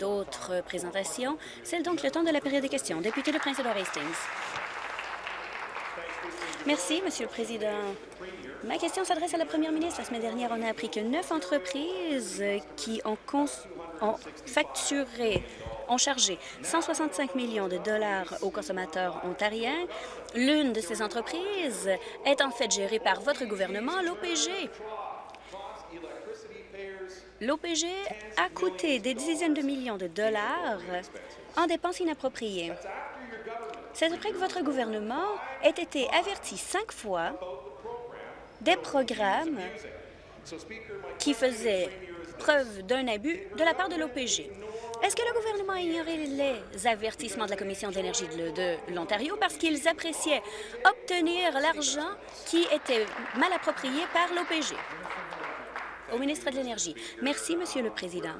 d'autres présentations. C'est donc le temps de la période des questions. Député de Prince-Édouard Hastings. Merci, Monsieur le Président. Ma question s'adresse à la Première ministre. La semaine dernière, on a appris que neuf entreprises qui ont, ont facturé ont chargé 165 millions de dollars aux consommateurs ontariens. L'une de ces entreprises est en fait gérée par votre gouvernement, l'OPG. L'OPG a coûté des dizaines de millions de dollars en dépenses inappropriées. C'est après que votre gouvernement ait été averti cinq fois des programmes qui faisaient preuve d'un abus de la part de l'OPG. Est-ce que le gouvernement a ignoré les avertissements de la Commission de l'énergie de l'Ontario parce qu'ils appréciaient obtenir l'argent qui était mal approprié par l'OPG? Au ministre de l'Énergie. Merci, Monsieur le Président.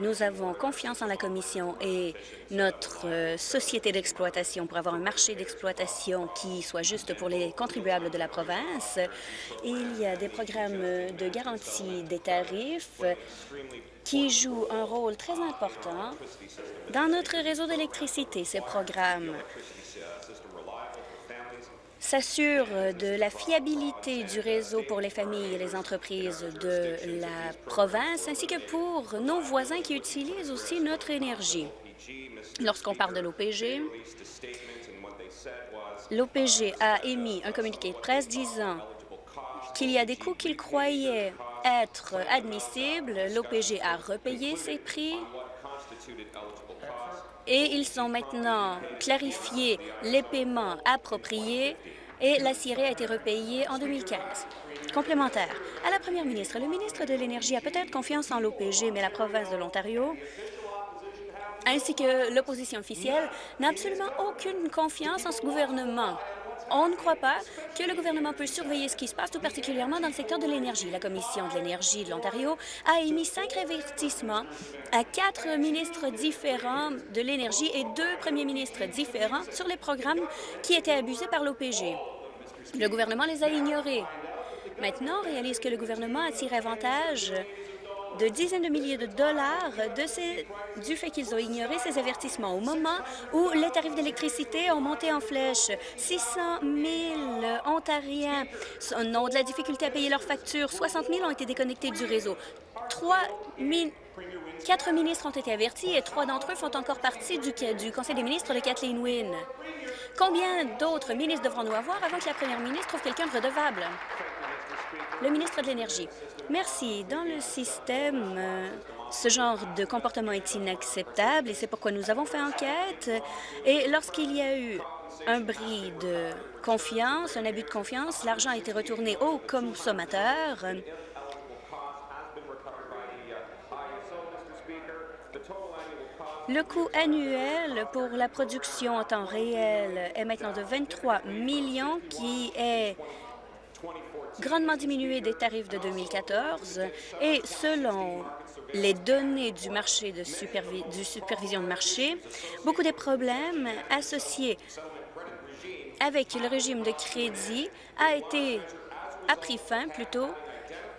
Nous avons confiance en la Commission et notre euh, société d'exploitation pour avoir un marché d'exploitation qui soit juste pour les contribuables de la province. Il y a des programmes de garantie des tarifs qui jouent un rôle très important dans notre réseau d'électricité. Ces programmes s'assure de la fiabilité du réseau pour les familles et les entreprises de la province, ainsi que pour nos voisins qui utilisent aussi notre énergie. Lorsqu'on parle de l'OPG, l'OPG a émis un communiqué de presse disant qu'il y a des coûts qu'il croyait être admissibles. L'OPG a repayé ces prix et ils ont maintenant clarifié les paiements appropriés et la Syrie a été repayée en 2015. Complémentaire. À la première ministre, le ministre de l'Énergie a peut-être confiance en l'OPG, mais la province de l'Ontario ainsi que l'opposition officielle n'a absolument aucune confiance en ce gouvernement. On ne croit pas que le gouvernement peut surveiller ce qui se passe, tout particulièrement dans le secteur de l'énergie. La Commission de l'énergie de l'Ontario a émis cinq avertissements à quatre ministres différents de l'énergie et deux premiers ministres différents sur les programmes qui étaient abusés par l'OPG. Le gouvernement les a ignorés. Maintenant, on réalise que le gouvernement a tiré avantage de dizaines de milliers de dollars du fait qu'ils ont ignoré ces avertissements. Au moment où les tarifs d'électricité ont monté en flèche, 600 000 Ontariens ont de la difficulté à payer leurs factures, 60 000 ont été déconnectés du réseau. Quatre ministres ont été avertis et trois d'entre eux font encore partie du, du Conseil des ministres de Kathleen Wynne. Combien d'autres ministres devrons-nous avoir avant que la première ministre trouve quelqu'un de redevable? Le ministre de l'Énergie. Merci. Dans le système, euh, ce genre de comportement est inacceptable et c'est pourquoi nous avons fait enquête. Et lorsqu'il y a eu un bris de confiance, un abus de confiance, l'argent a été retourné aux consommateurs. Le coût annuel pour la production en temps réel est maintenant de 23 millions, qui est grandement diminué des tarifs de 2014 et selon les données du marché de supervision de marché, beaucoup des problèmes associés avec le régime de crédit a été a pris fin plutôt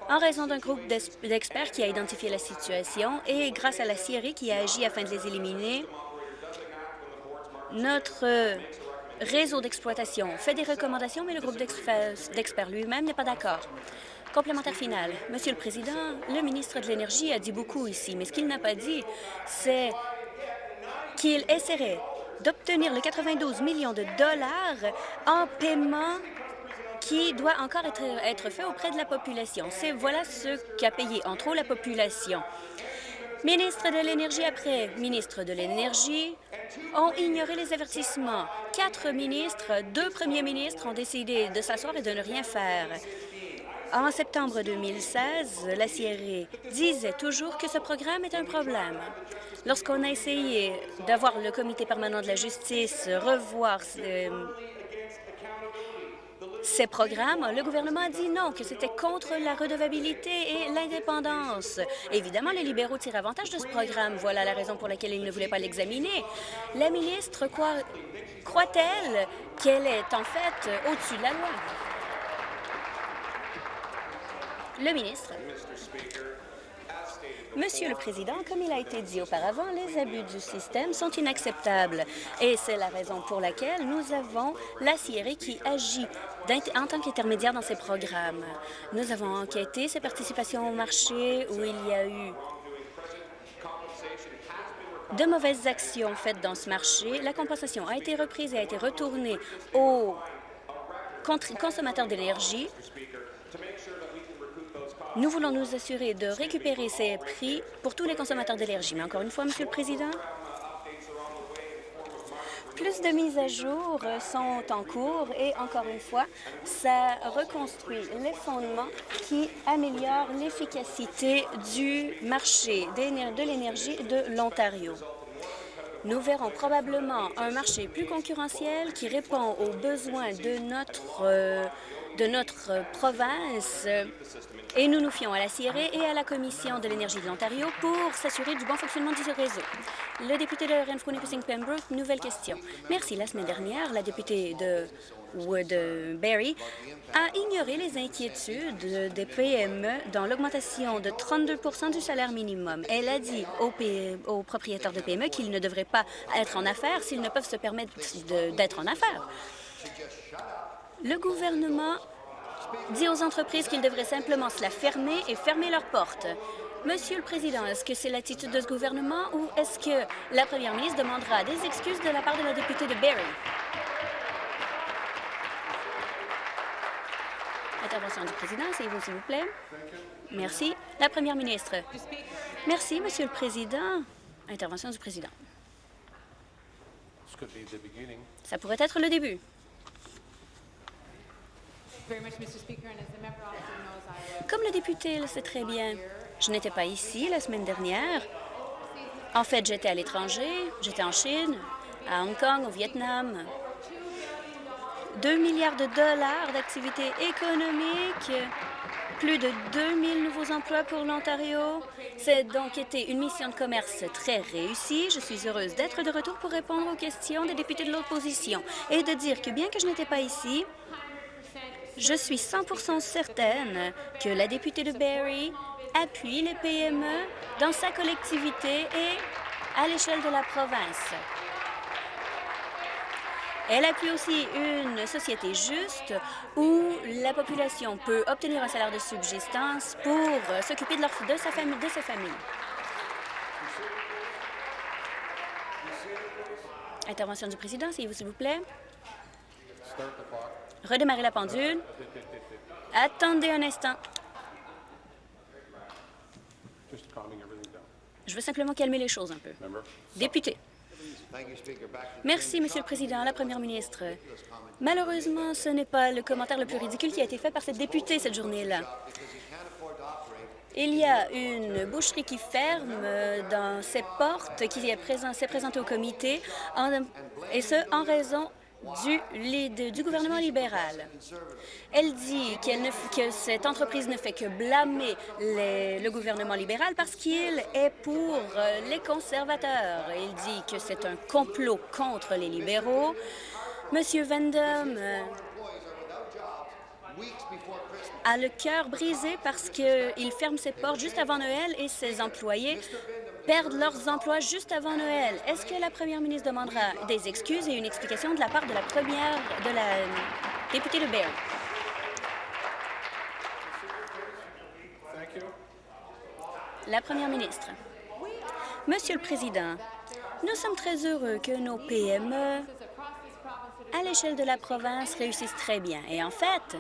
en raison d'un groupe d'experts qui a identifié la situation et grâce à la CIRI qui a agi afin de les éliminer. Notre réseau d'exploitation fait des recommandations, mais le groupe d'experts lui-même n'est pas d'accord. Complémentaire final. Monsieur le Président, le ministre de l'Énergie a dit beaucoup ici, mais ce qu'il n'a pas dit, c'est qu'il essaierait d'obtenir les 92 millions de dollars en paiement qui doit encore être, être fait auprès de la population. C'est voilà ce qu'a payé en trop la population. Ministre de l'Énergie après ministre de l'Énergie ont ignoré les avertissements. Quatre ministres, deux premiers ministres ont décidé de s'asseoir et de ne rien faire. En septembre 2016, la CIA disait toujours que ce programme est un problème. Lorsqu'on a essayé d'avoir le comité permanent de la justice revoir euh, ces programmes, le gouvernement a dit non, que c'était contre la redevabilité et l'indépendance. Évidemment, les libéraux tirent avantage de ce programme. Voilà la raison pour laquelle ils ne voulaient pas l'examiner. La ministre croit-elle qu'elle est en fait au-dessus de la loi? Le ministre. Monsieur le Président, comme il a été dit auparavant, les abus du système sont inacceptables et c'est la raison pour laquelle nous avons la CIRE qui agit en tant qu'intermédiaire dans ces programmes. Nous avons enquêté ses participations au marché où il y a eu de mauvaises actions faites dans ce marché. La compensation a été reprise et a été retournée aux consommateurs d'énergie. Nous voulons nous assurer de récupérer ces prix pour tous les consommateurs d'énergie. Mais encore une fois, Monsieur le Président, plus de mises à jour sont en cours et, encore une fois, ça reconstruit les fondements qui améliorent l'efficacité du marché de l'énergie de l'Ontario. Nous verrons probablement un marché plus concurrentiel qui répond aux besoins de notre, euh, de notre province et nous nous fions à la CIRE et à la Commission de l'énergie de l'Ontario pour s'assurer du bon fonctionnement du réseau. Le député de renfrew Pembroke, nouvelle question. Merci. La semaine dernière, la députée de Woodbury a ignoré les inquiétudes des PME dans l'augmentation de 32% du salaire minimum. Elle a dit aux, aux propriétaires de PME qu'ils ne devraient pas être en affaires s'ils ne peuvent se permettre d'être en affaires. Le gouvernement dit aux entreprises qu'ils devraient simplement se la fermer et fermer leurs portes. Monsieur le Président, est-ce que c'est l'attitude de ce gouvernement ou est-ce que la première ministre demandera des excuses de la part de la députée de Barrie? Intervention du président, c'est vous, s'il vous plaît. Merci. La première ministre. Merci, Monsieur le Président. Intervention du président. Ça pourrait être le début. Comme le député le sait très bien, je n'étais pas ici la semaine dernière. En fait, j'étais à l'étranger, j'étais en Chine, à Hong Kong, au Vietnam. 2 milliards de dollars d'activités économiques, plus de 2000 nouveaux emplois pour l'Ontario. C'est donc été une mission de commerce très réussie. Je suis heureuse d'être de retour pour répondre aux questions des députés de l'opposition et de dire que bien que je n'étais pas ici, je suis 100% certaine que la députée de Barrie appuie les PME dans sa collectivité et à l'échelle de la province. Elle appuie aussi une société juste où la population peut obtenir un salaire de subsistance pour s'occuper de, de, sa famille, de sa famille. Intervention du président, s'il vous plaît. Redémarrer la pendule. Attendez un instant. Je veux simplement calmer les choses un peu. Député. Merci, Monsieur le Président. La Première ministre, malheureusement, ce n'est pas le commentaire le plus ridicule qui a été fait par cette députée cette journée-là. Il y a une boucherie qui ferme dans ses portes, qui s'est présent, présentée au comité, et ce, en raison du, gouvernement libéral. Elle dit que cette entreprise ne fait que blâmer le gouvernement libéral parce qu'il est pour euh, les conservateurs. Il dit que c'est un complot contre les libéraux. Monsieur Vendom euh, a le cœur brisé parce qu'il ferme ses portes juste avant Noël et ses employés perdent leurs emplois juste avant Noël. Est-ce que la première ministre demandera des excuses et une explication de la part de la première, de la députée de Bear? La première ministre. Monsieur le Président, nous sommes très heureux que nos PME à l'échelle de la province réussissent très bien. Et en fait,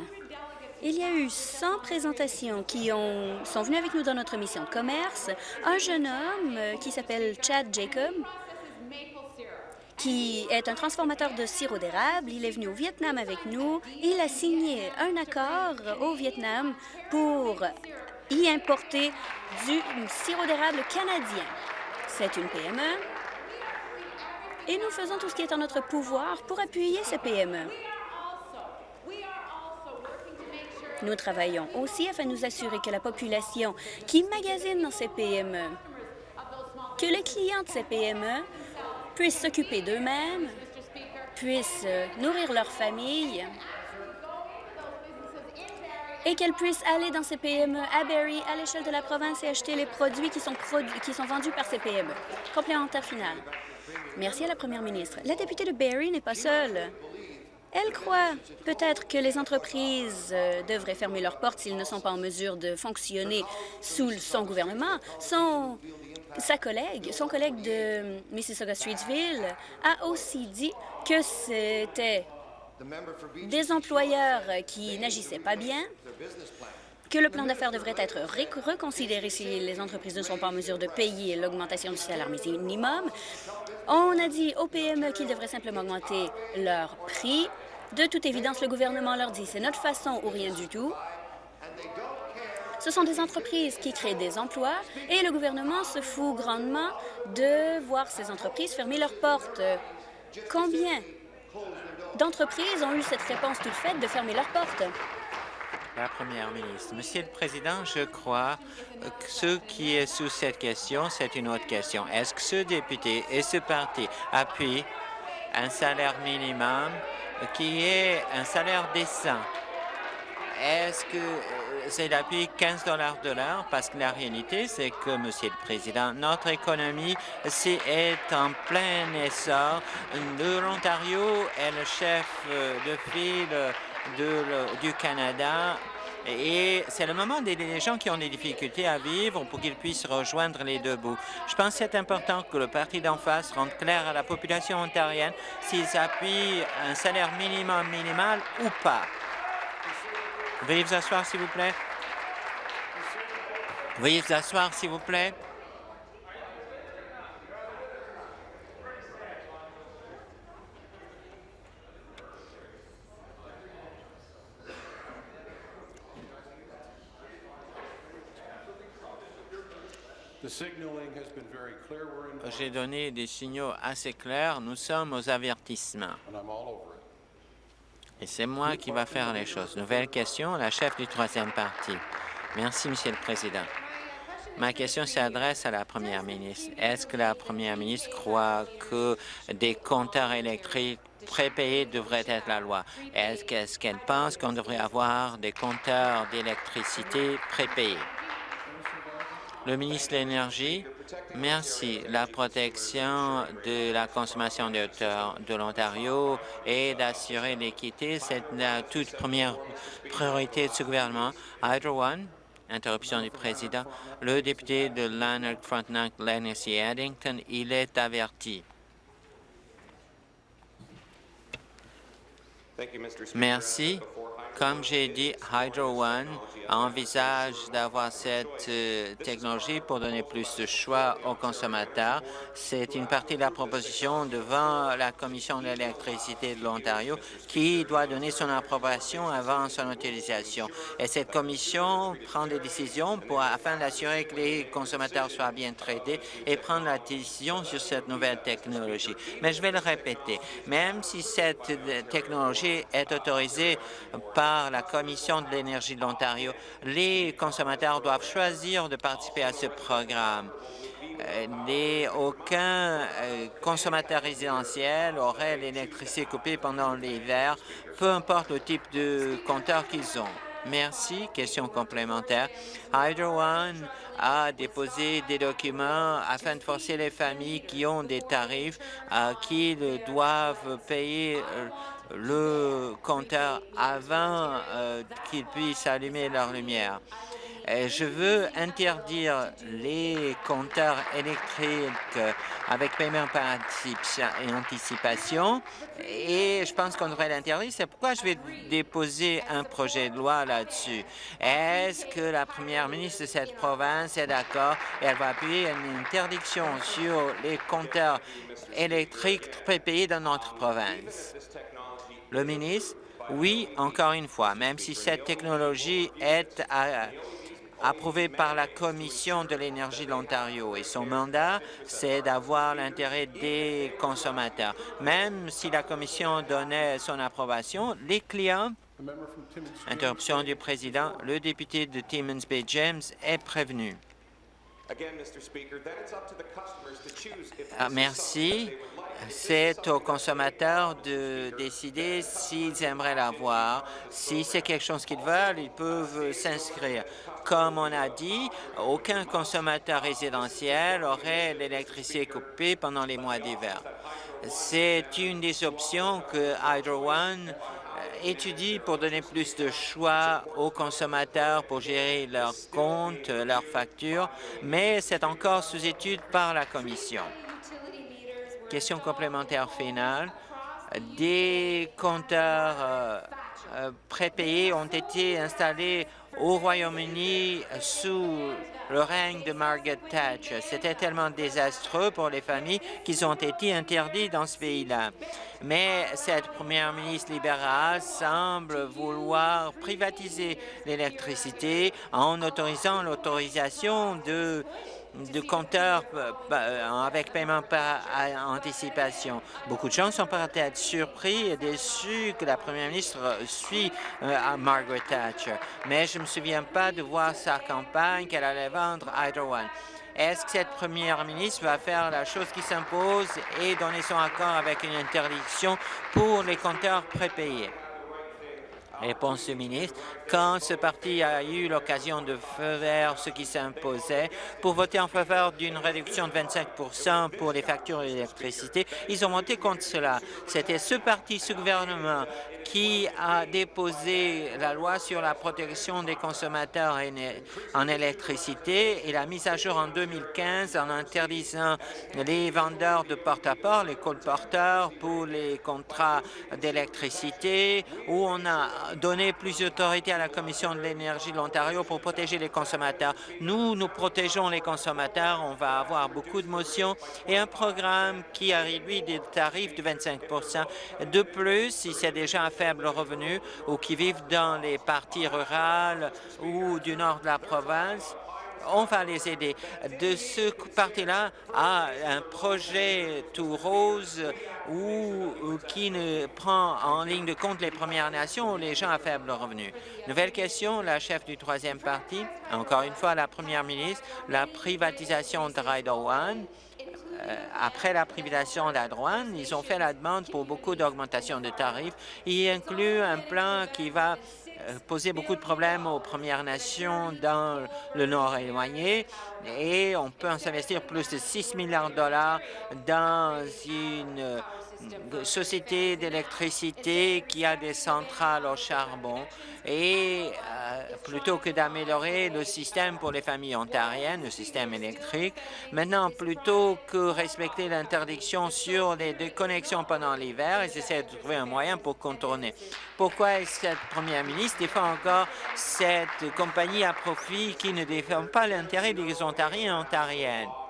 il y a eu 100 présentations qui ont, sont venues avec nous dans notre mission de commerce. Un jeune homme euh, qui s'appelle Chad Jacob, qui est un transformateur de sirop d'érable. Il est venu au Vietnam avec nous. Il a signé un accord au Vietnam pour y importer du sirop d'érable canadien. C'est une PME. Et nous faisons tout ce qui est en notre pouvoir pour appuyer ces PME. Nous travaillons aussi afin de nous assurer que la population qui magasine dans ces PME, que les clients de ces PME puissent s'occuper d'eux-mêmes, puissent nourrir leur famille et qu'elles puissent aller dans ces PME à Barrie, à l'échelle de la province et acheter les produits qui sont, qui sont vendus par ces PME. Complémentaire final. Merci à la première ministre. La députée de Barrie n'est pas seule. Elle croit peut-être que les entreprises euh, devraient fermer leurs portes s'ils ne sont pas en mesure de fonctionner sous son gouvernement. Son, sa collègue, son collègue de Mississauga-Streetsville a aussi dit que c'était des employeurs qui n'agissaient pas bien, que le plan d'affaires devrait être reconsidéré si les entreprises ne sont pas en mesure de payer l'augmentation du salaire minimum. On a dit aux PME qu'ils devraient simplement augmenter leur prix. De toute évidence, le gouvernement leur dit c'est notre façon ou rien du tout. Ce sont des entreprises qui créent des emplois et le gouvernement se fout grandement de voir ces entreprises fermer leurs portes. Combien d'entreprises ont eu cette réponse toute faite de fermer leurs portes? La Première ministre. Monsieur le Président, je crois que ce qui est sous cette question, c'est une autre question. Est-ce que ce député et ce parti appuient un salaire minimum qui est un salaire décent? Est-ce que c'est l'appui 15 dollars de l'heure? Parce que la réalité, c'est que, Monsieur le Président, notre économie est en plein essor. L'Ontario est le chef de file de, du Canada et c'est le moment des les gens qui ont des difficultés à vivre pour qu'ils puissent rejoindre les deux bouts. Je pense que c'est important que le parti d'en face rende clair à la population ontarienne s'ils appuient un salaire minimum minimal ou pas. Veuillez vous asseoir, s'il vous plaît. Veuillez vous asseoir, s'il vous plaît. J'ai donné des signaux assez clairs. Nous sommes aux avertissements. Et c'est moi qui va faire les choses. Nouvelle question, la chef du troisième parti. Merci, Monsieur le Président. Ma question s'adresse à la Première ministre. Est-ce que la Première ministre croit que des compteurs électriques prépayés devraient être la loi? Est-ce qu'elle pense qu'on devrait avoir des compteurs d'électricité prépayés? Le ministre de l'Énergie, merci. La protection de la consommation de, de l'Ontario et d'assurer l'équité, c'est la toute première priorité de ce gouvernement. Hydro One, interruption du président. Le député de Lanark Frontenac, Lennox Addington, il est averti. Merci. Comme j'ai dit, Hydro One envisage d'avoir cette euh, technologie pour donner plus de choix aux consommateurs. C'est une partie de la proposition devant la Commission de l'électricité de l'Ontario qui doit donner son approbation avant son utilisation. Et cette commission prend des décisions pour, afin d'assurer que les consommateurs soient bien traités et prendre la décision sur cette nouvelle technologie. Mais je vais le répéter, même si cette euh, technologie est autorisée par la Commission de l'énergie de l'Ontario, les consommateurs doivent choisir de participer à ce programme. Euh, aucun euh, consommateur résidentiel aurait l'électricité coupée pendant l'hiver, peu importe le type de compteur qu'ils ont. Merci. Question complémentaire. Hydro One a déposé des documents afin de forcer les familles qui ont des tarifs à qu'ils doivent payer euh, le compteur avant euh, qu'ils puissent allumer leur lumière. je veux interdire les compteurs électriques avec paiement par anticipation et je pense qu'on devrait l'interdire. C'est pourquoi je vais déposer un projet de loi là-dessus. Est-ce que la première ministre de cette province est d'accord et elle va appuyer une interdiction sur les compteurs électriques prépayés dans notre province? Le ministre, oui, encore une fois, même si cette technologie est approuvée par la Commission de l'énergie de l'Ontario et son mandat, c'est d'avoir l'intérêt des consommateurs. Même si la Commission donnait son approbation, les clients Interruption du président. Le député de Timmins Bay James est prévenu. Merci. c'est aux consommateurs de décider s'ils aimeraient l'avoir. Si c'est quelque chose qu'ils veulent, ils peuvent s'inscrire. Comme on a dit, aucun consommateur résidentiel aurait l'électricité coupée pendant les mois d'hiver. C'est une des options que Hydro One étudie pour donner plus de choix aux consommateurs pour gérer leurs comptes, leurs factures, mais c'est encore sous étude par la Commission. Question complémentaire finale. Des compteurs euh, euh, prépayés ont été installés au Royaume-Uni sous le règne de Margaret Thatcher. C'était tellement désastreux pour les familles qu'ils ont été interdits dans ce pays-là. Mais cette première ministre libérale semble vouloir privatiser l'électricité en autorisant l'autorisation de de compteurs euh, euh, avec paiement par anticipation. Beaucoup de gens sont peut-être surpris et déçus que la première ministre suit euh, Margaret Thatcher, mais je ne me souviens pas de voir sa campagne qu'elle allait vendre Hydro One. Est-ce que cette première ministre va faire la chose qui s'impose et donner son accord avec une interdiction pour les compteurs prépayés? Réponse du ministre. Quand ce parti a eu l'occasion de faire ce qui s'imposait pour voter en faveur d'une réduction de 25 pour les factures d'électricité, ils ont voté contre cela. C'était ce parti, ce gouvernement qui a déposé la loi sur la protection des consommateurs en électricité et la mise à jour en 2015 en interdisant les vendeurs de porte-à-porte, les colporteurs pour les contrats d'électricité, où on a donné plus d'autorité à la Commission de l'énergie de l'Ontario pour protéger les consommateurs. Nous, nous protégeons les consommateurs. On va avoir beaucoup de motions et un programme qui a réduit des tarifs de 25% De plus, si c'est déjà un faible revenu ou qui vivent dans les parties rurales ou du nord de la province, on va les aider. De ce parti-là à un projet tout rose ou, qui ne prend en ligne de compte les Premières Nations ou les gens à faible revenu. Nouvelle question, la chef du troisième parti, encore une fois la première ministre, la privatisation de Rider One. Euh, après la privatisation d'Adroan, ils ont fait la demande pour beaucoup d'augmentation de tarifs. Il inclut un plan qui va euh, poser beaucoup de problèmes aux Premières Nations dans le Nord éloigné. Et on peut s'investir plus de 6 milliards de dollars dans une société d'électricité qui a des centrales au charbon et euh, plutôt que d'améliorer le système pour les familles ontariennes, le système électrique, maintenant plutôt que respecter l'interdiction sur les déconnexions pendant l'hiver, ils essaient de trouver un moyen pour contourner. Pourquoi est-ce que cette première ministre défend encore cette compagnie à profit qui ne défend pas l'intérêt des Ontariens et Ontariennes?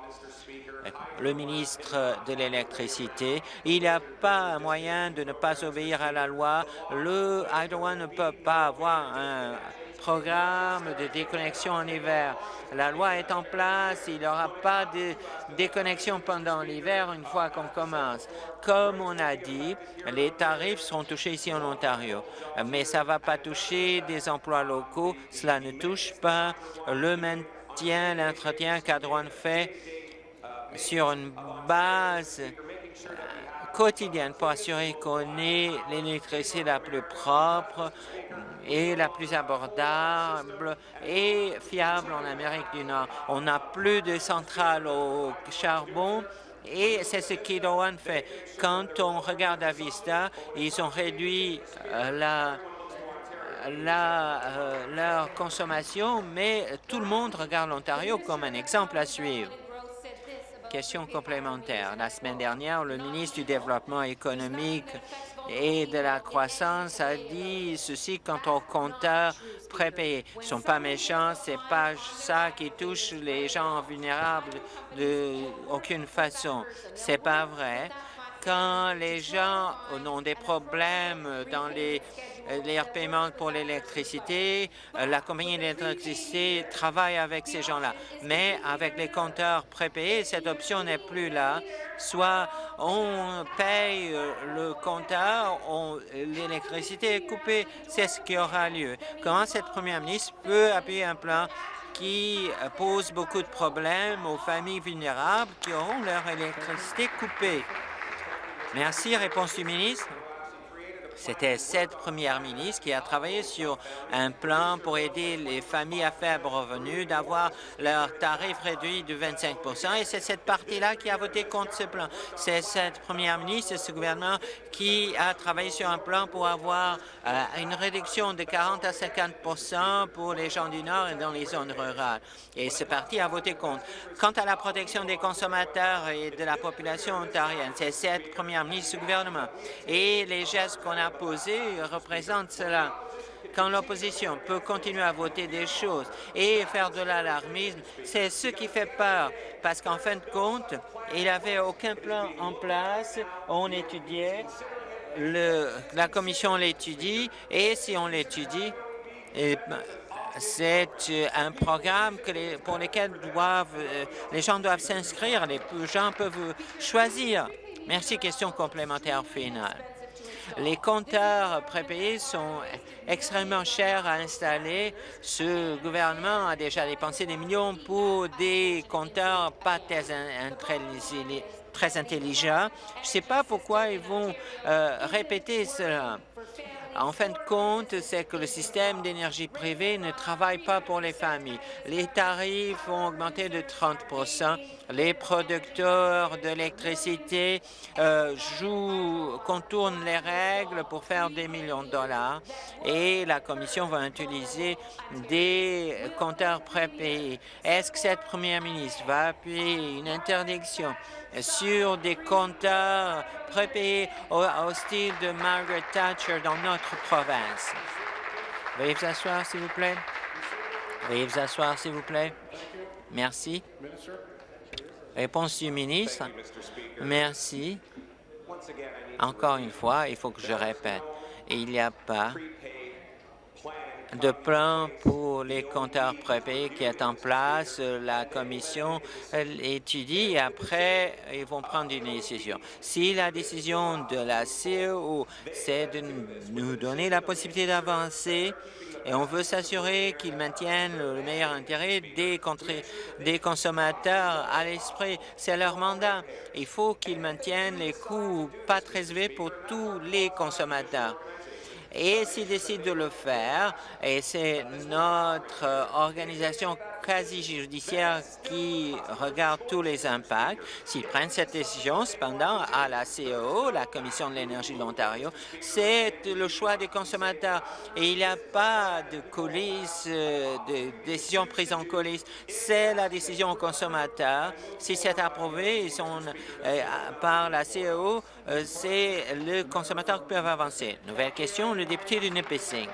Le ministre de l'Électricité. Il n'y a pas moyen de ne pas obéir à la loi. Le Hydro ne peut pas avoir un programme de déconnexion en hiver. La loi est en place, il n'y aura pas de déconnexion pendant l'hiver une fois qu'on commence. Comme on a dit, les tarifs seront touchés ici en Ontario, mais ça ne va pas toucher des emplois locaux, cela ne touche pas le maintien, l'entretien qu'Adroan fait sur une base quotidienne pour assurer qu'on ait l'électricité la plus propre et la plus abordable et fiable en Amérique du Nord. On n'a plus de centrales au charbon et c'est ce qu'Idoan fait. Quand on regarde à Vista, ils ont réduit euh, la, la, euh, leur consommation, mais tout le monde regarde l'Ontario comme un exemple à suivre. Question complémentaire. La semaine dernière, le ministre du Développement économique et de la croissance a dit ceci quant aux compteurs prépayés. Ils ne sont pas méchants, c'est pas ça qui touche les gens vulnérables de aucune façon. C'est pas vrai. Quand les gens ont des problèmes dans les euh, les paiements pour l'électricité. Euh, la compagnie d'électricité travaille avec ces gens-là. Mais avec les compteurs prépayés, cette option n'est plus là. Soit on paye euh, le compteur, l'électricité est coupée. C'est ce qui aura lieu. Comment cette première ministre peut appuyer un plan qui pose beaucoup de problèmes aux familles vulnérables qui auront leur électricité coupée? Merci. Réponse du ministre. C'était cette première ministre qui a travaillé sur un plan pour aider les familles à faible revenu d'avoir leur tarif réduit de 25% et c'est cette partie-là qui a voté contre ce plan. C'est cette première ministre et ce gouvernement qui a travaillé sur un plan pour avoir euh, une réduction de 40 à 50% pour les gens du Nord et dans les zones rurales. Et ce parti a voté contre. Quant à la protection des consommateurs et de la population ontarienne, c'est cette première ministre du gouvernement et les gestes qu'on a posé représente cela. Quand l'opposition peut continuer à voter des choses et faire de l'alarmisme, c'est ce qui fait peur, parce qu'en fin de compte, il n'y avait aucun plan en place. On étudiait, le, la commission l'étudie, et si on l'étudie, eh ben, c'est un programme que pour lequel doivent, euh, les gens doivent s'inscrire, les gens peuvent choisir. Merci. Question complémentaire finale. Les compteurs prépayés sont extrêmement chers à installer. Ce gouvernement a déjà dépensé des millions pour des compteurs pas très, très intelligents. Je ne sais pas pourquoi ils vont euh, répéter cela. En fin de compte, c'est que le système d'énergie privée ne travaille pas pour les familles. Les tarifs ont augmenté de 30% Les producteurs d'électricité euh, jouent, contournent les règles pour faire des millions de dollars et la Commission va utiliser des compteurs prépayés. Est-ce que cette première ministre va appuyer une interdiction? Sur des compteurs prépayés au, style de Margaret Thatcher dans notre province. Veuillez vous asseoir, s'il vous plaît. Veuillez vous asseoir, s'il vous plaît. Merci. Réponse du ministre. Merci. Encore une fois, il faut que je répète, il n'y a pas de plan pour les compteurs prépayés qui est en place. La commission étudie et après, ils vont prendre une décision. Si la décision de la CEO, c'est de nous donner la possibilité d'avancer, et on veut s'assurer qu'ils maintiennent le meilleur intérêt des, des consommateurs à l'esprit. C'est leur mandat. Il faut qu'ils maintiennent les coûts pas très élevés pour tous les consommateurs. Et s'ils décident de le faire, et c'est notre euh, organisation quasi-judiciaire qui regarde tous les impacts, s'ils prennent cette décision, cependant, à la CEO, la Commission de l'énergie de l'Ontario, c'est le choix des consommateurs. Et il n'y a pas de coulisses, euh, de décision prise en coulisses. C'est la décision aux consommateurs. Si c'est approuvé euh, par la CEO, c'est le consommateur qui peut avancer. Nouvelle question, le député de Nipissing.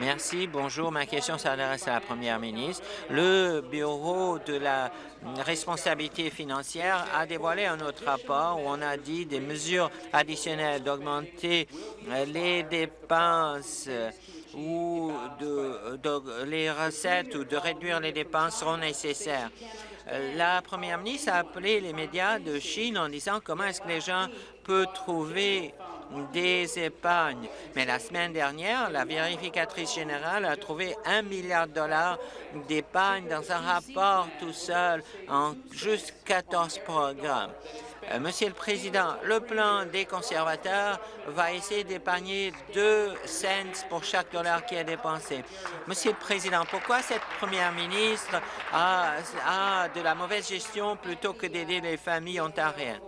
Merci. Bonjour. Ma question s'adresse à la première ministre. Le Bureau de la responsabilité financière a dévoilé un autre rapport où on a dit des mesures additionnelles d'augmenter les dépenses ou de, les recettes ou de réduire les dépenses seront nécessaires. La première ministre a appelé les médias de Chine en disant comment est-ce que les gens peuvent trouver des épargnes. Mais la semaine dernière, la vérificatrice générale a trouvé un milliard de dollars d'épargne dans un rapport tout seul en juste 14 programmes. Euh, Monsieur le Président, le plan des conservateurs va essayer d'épargner 2 cents pour chaque dollar qui est dépensé. Monsieur le Président, pourquoi cette première ministre a, a de la mauvaise gestion plutôt que d'aider les familles ontariennes?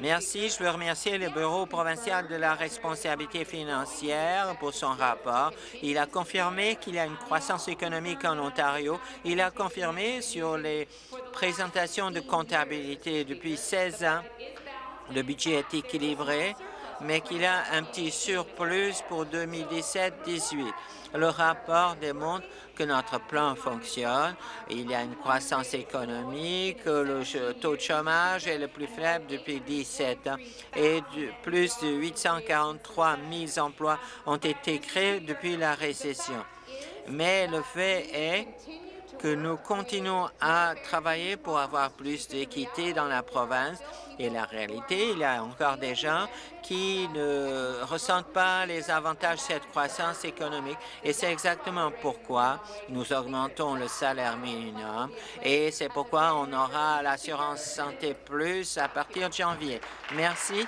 Merci. Je veux remercier le Bureau provincial de la responsabilité financière pour son rapport. Il a confirmé qu'il y a une croissance économique en Ontario. Il a confirmé sur les présentations de comptabilité depuis 16 ans, le budget est équilibré, mais qu'il a un petit surplus pour 2017-18. Le rapport démontre que notre plan fonctionne. Il y a une croissance économique, le taux de chômage est le plus faible depuis 17 ans et plus de 843 000 emplois ont été créés depuis la récession. Mais le fait est que nous continuons à travailler pour avoir plus d'équité dans la province Et la réalité, il y a encore des gens qui ne ressentent pas les avantages de cette croissance économique. Et c'est exactement pourquoi nous augmentons le salaire minimum et c'est pourquoi on aura l'assurance santé plus à partir de janvier. Merci.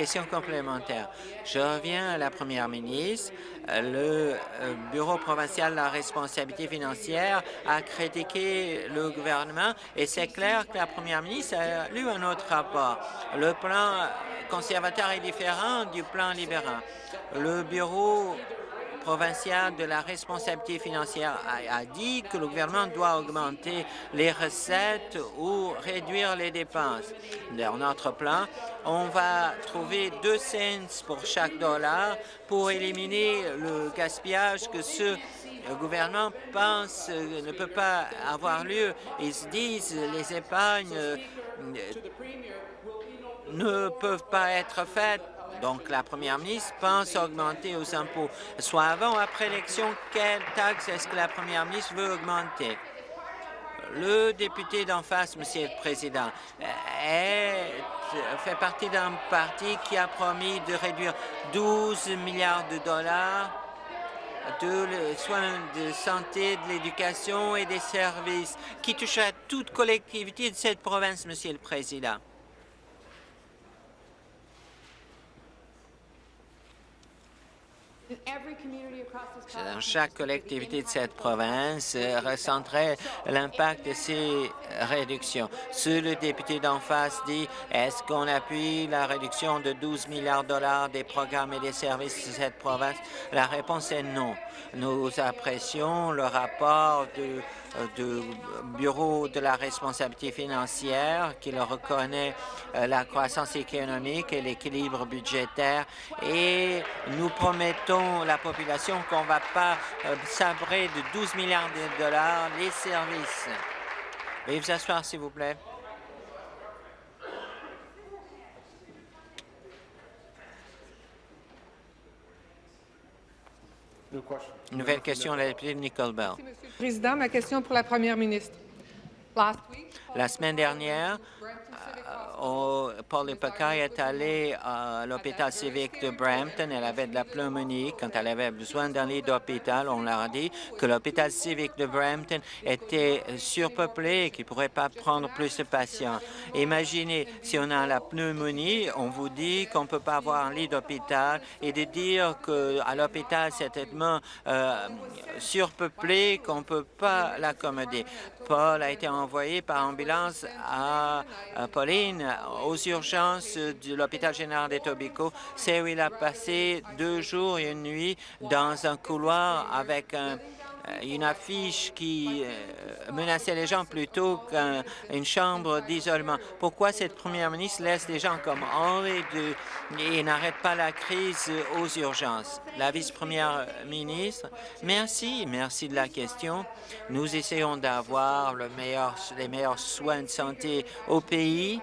Question complémentaire. Je reviens à la première ministre. Le euh, Bureau provincial de la responsabilité financière a critiqué le gouvernement et c'est clair que la première ministre a lu un autre rapport. Le plan conservateur est différent du plan libéral. Le Bureau provincial de la responsabilité financière a, dit que le gouvernement doit augmenter les recettes ou réduire les dépenses. Dans notre plan, on va trouver deux cents pour chaque dollar pour éliminer le gaspillage que ce gouvernement pense ne peut pas avoir lieu. Ils se disent les épargnes euh, ne peuvent pas être faites donc, la première ministre pense augmenter aux impôts. Soit avant ou après l'élection, quelle taxe est-ce que la première ministre veut augmenter? Le député d'en face, Monsieur le Président, fait partie d'un parti qui a promis de réduire 12 milliards de dollars de soins de santé, de l'éducation et des services qui touchent à toute collectivité de cette province, Monsieur le Président. Dans chaque collectivité de cette province euh, ressenterait l'impact de ces réductions. Si le député d'en face dit est-ce qu'on appuie la réduction de 12 milliards de dollars des programmes et des services de cette province, la réponse est non. Nous apprécions le rapport du, euh, Bureau de la responsabilité financière qui reconnaît euh, la croissance économique et l'équilibre budgétaire et nous promettons à la population qu'on ne va pas euh, sabrer de 12 milliards de dollars les services. Veuillez vous asseoir, s'il vous plaît. Nouvelle question, la députée Nicole Bell. Monsieur le Président, ma question pour la Première ministre. La semaine dernière, Paul Lepaka est allée à l'hôpital civique de Brampton. Elle avait de la pneumonie. Quand elle avait besoin d'un lit d'hôpital, on leur a dit que l'hôpital civique de Brampton était surpeuplé et qu'il ne pourrait pas prendre plus de patients. Imaginez, si on a la pneumonie, on vous dit qu'on ne peut pas avoir un lit d'hôpital et de dire qu'à l'hôpital, c'est tellement euh, surpeuplé qu'on ne peut pas l'accommoder. Paul a été envoyé par ambulance à Pauline aux urgences de l'hôpital général des Tobico. C'est où il a passé deux jours et une nuit dans un couloir avec une affiche qui euh, menaçait les gens plutôt qu'une chambre d'isolement. Pourquoi cette première ministre laisse les gens comme Henri et n'arrête pas la crise aux urgences? La vice-première ministre, merci, merci de la question. Nous essayons d'avoir les meilleurs soins de santé au pays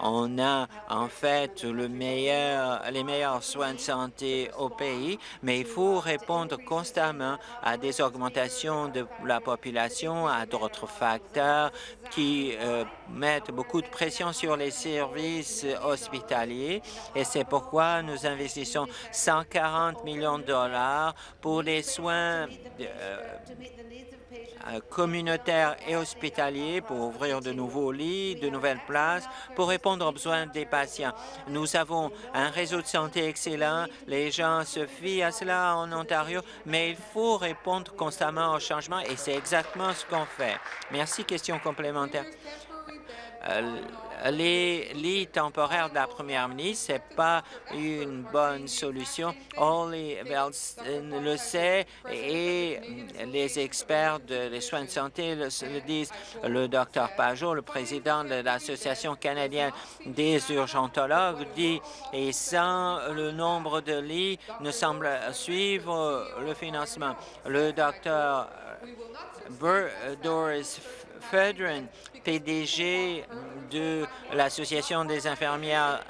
on a en fait les meilleurs soins de santé au pays, mais il faut répondre constamment à des augmentations de la population, à d'autres facteurs qui euh, mettent beaucoup de pression sur les services hospitaliers. Et c'est pourquoi nous investissons 140 millions de dollars pour les soins euh, communautaire et hospitalier pour ouvrir de nouveaux lits, de nouvelles places, pour répondre aux besoins des patients. Nous avons un réseau de santé excellent. Les gens se fient à cela en Ontario, mais il faut répondre constamment aux changements et c'est exactement ce qu'on fait. Merci. Question complémentaire. Euh, les lits temporaires de la première ministre, ce n'est pas une bonne solution. Holly le sait et les experts des soins de santé le, disent. Le docteur Pajot, le président de l'Association canadienne des urgentologues, dit et sans le nombre de lits ne semble suivre le financement. Le docteur Doris Fedrin, PDG de l'Association des infirmières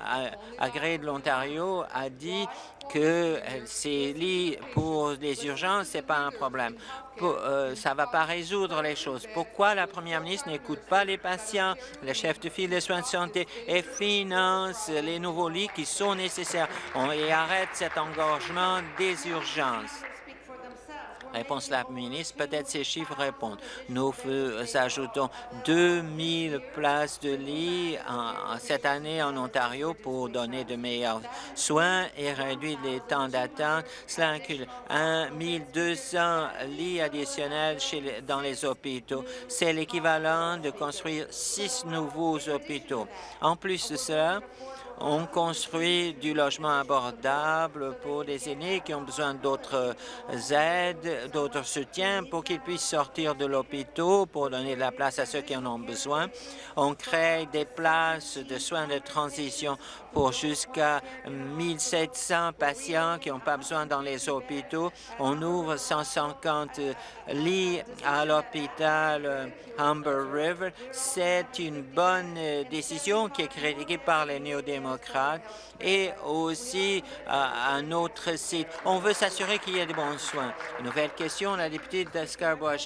agréées de l'Ontario, a dit que ces lits pour les urgences, ce n'est pas un problème. Euh, ça ne va pas résoudre les choses. Pourquoi la première ministre n'écoute pas les patients, les chefs de file des soins de santé et finance les nouveaux lits qui sont nécessaires? Et arrête cet engorgement des urgences? Réponse la ministre, peut-être ces chiffres répondent. Nous ajoutons 2000 places de lit en, cette année en Ontario pour donner de meilleurs soins et réduire les temps d'attente. Cela inclut 1200 lits additionnels dans les hôpitaux. C'est l'équivalent de construire six nouveaux hôpitaux. En plus de cela, on construit du logement abordable pour les aînés qui ont besoin d'autres aides, d'autres soutiens pour qu'ils puissent sortir de l'hôpital pour donner de la place à ceux qui en ont besoin. On crée des places de soins de transition pour jusqu'à 1700 patients qui n'ont pas besoin dans les hôpitaux. On ouvre 150 lits à l'hôpital Humber River. C'est une bonne décision qui est critiquée par les néo-démocrates et aussi à un autre site. On veut s'assurer qu'il y ait de bons soins. Nouvelle question, la députée de scarborough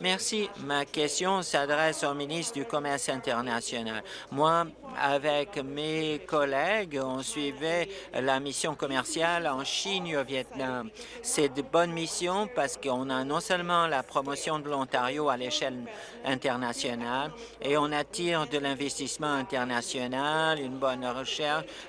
Merci. Ma question s'adresse au ministre du Commerce international. Moi, avec mes collègues, on suivait la mission commerciale en Chine et au Vietnam. C'est de bonnes missions parce qu'on a non seulement la promotion de l'Ontario à l'échelle internationale et on attire de l'investissement international, une bonne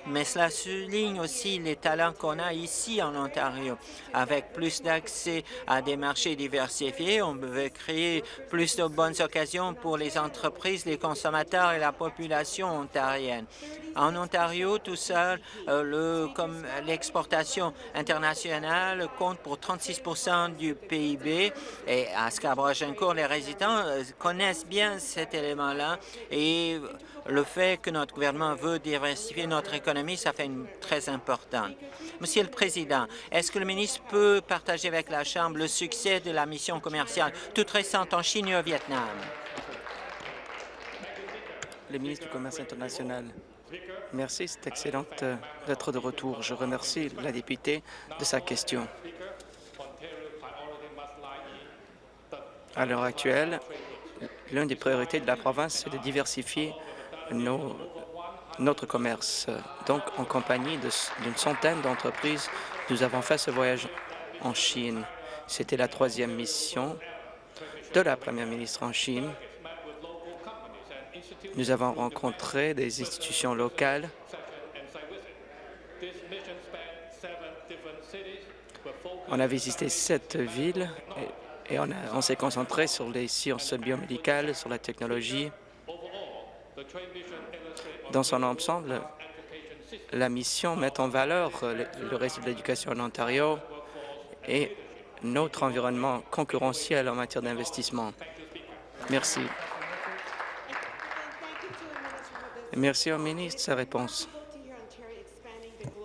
mais cela souligne aussi les talents qu'on a ici en Ontario. Avec plus d'accès à des marchés diversifiés, on veut créer plus de bonnes occasions pour les entreprises, les consommateurs et la population ontarienne. En Ontario, tout seul, euh, l'exportation internationale compte pour 36% du PIB et à scarborough les résidents euh, connaissent bien cet élément-là et le fait que notre gouvernement veut diversifier notre économie, ça fait très important. Monsieur le Président, est-ce que le ministre peut partager avec la Chambre le succès de la mission commerciale toute récente en Chine et au Vietnam? Le ministre du Commerce international. Merci, c'est excellent euh, d'être de retour. Je remercie la députée de sa question. À l'heure actuelle, l'une des priorités de la province, c'est de diversifier notre commerce. Donc, en compagnie d'une centaine d'entreprises, nous avons fait ce voyage en Chine. C'était la troisième mission de la première ministre en Chine. Nous avons rencontré des institutions locales On a visité sept villes et, on, on s'est concentré sur les sciences biomédicales, sur la technologie, dans son ensemble, la mission met en valeur le, réseau de l'éducation en Ontario et notre environnement concurrentiel en matière d'investissement. Merci. Merci au ministre de sa réponse.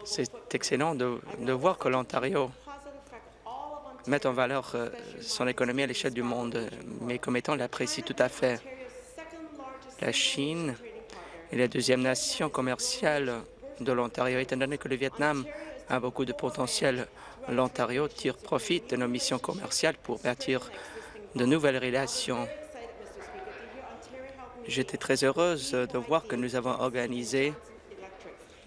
C'est excellent de, de, voir que l'Ontario met en valeur euh, son économie à l'échelle du monde, mais comme étant l'apprécie tout à fait. La Chine est la deuxième nation commerciale de l'Ontario. Étant donné que le Vietnam a beaucoup de potentiel, l'Ontario tire profit de nos missions commerciales pour bâtir de nouvelles relations. J'étais très heureuse de voir que nous avons organisé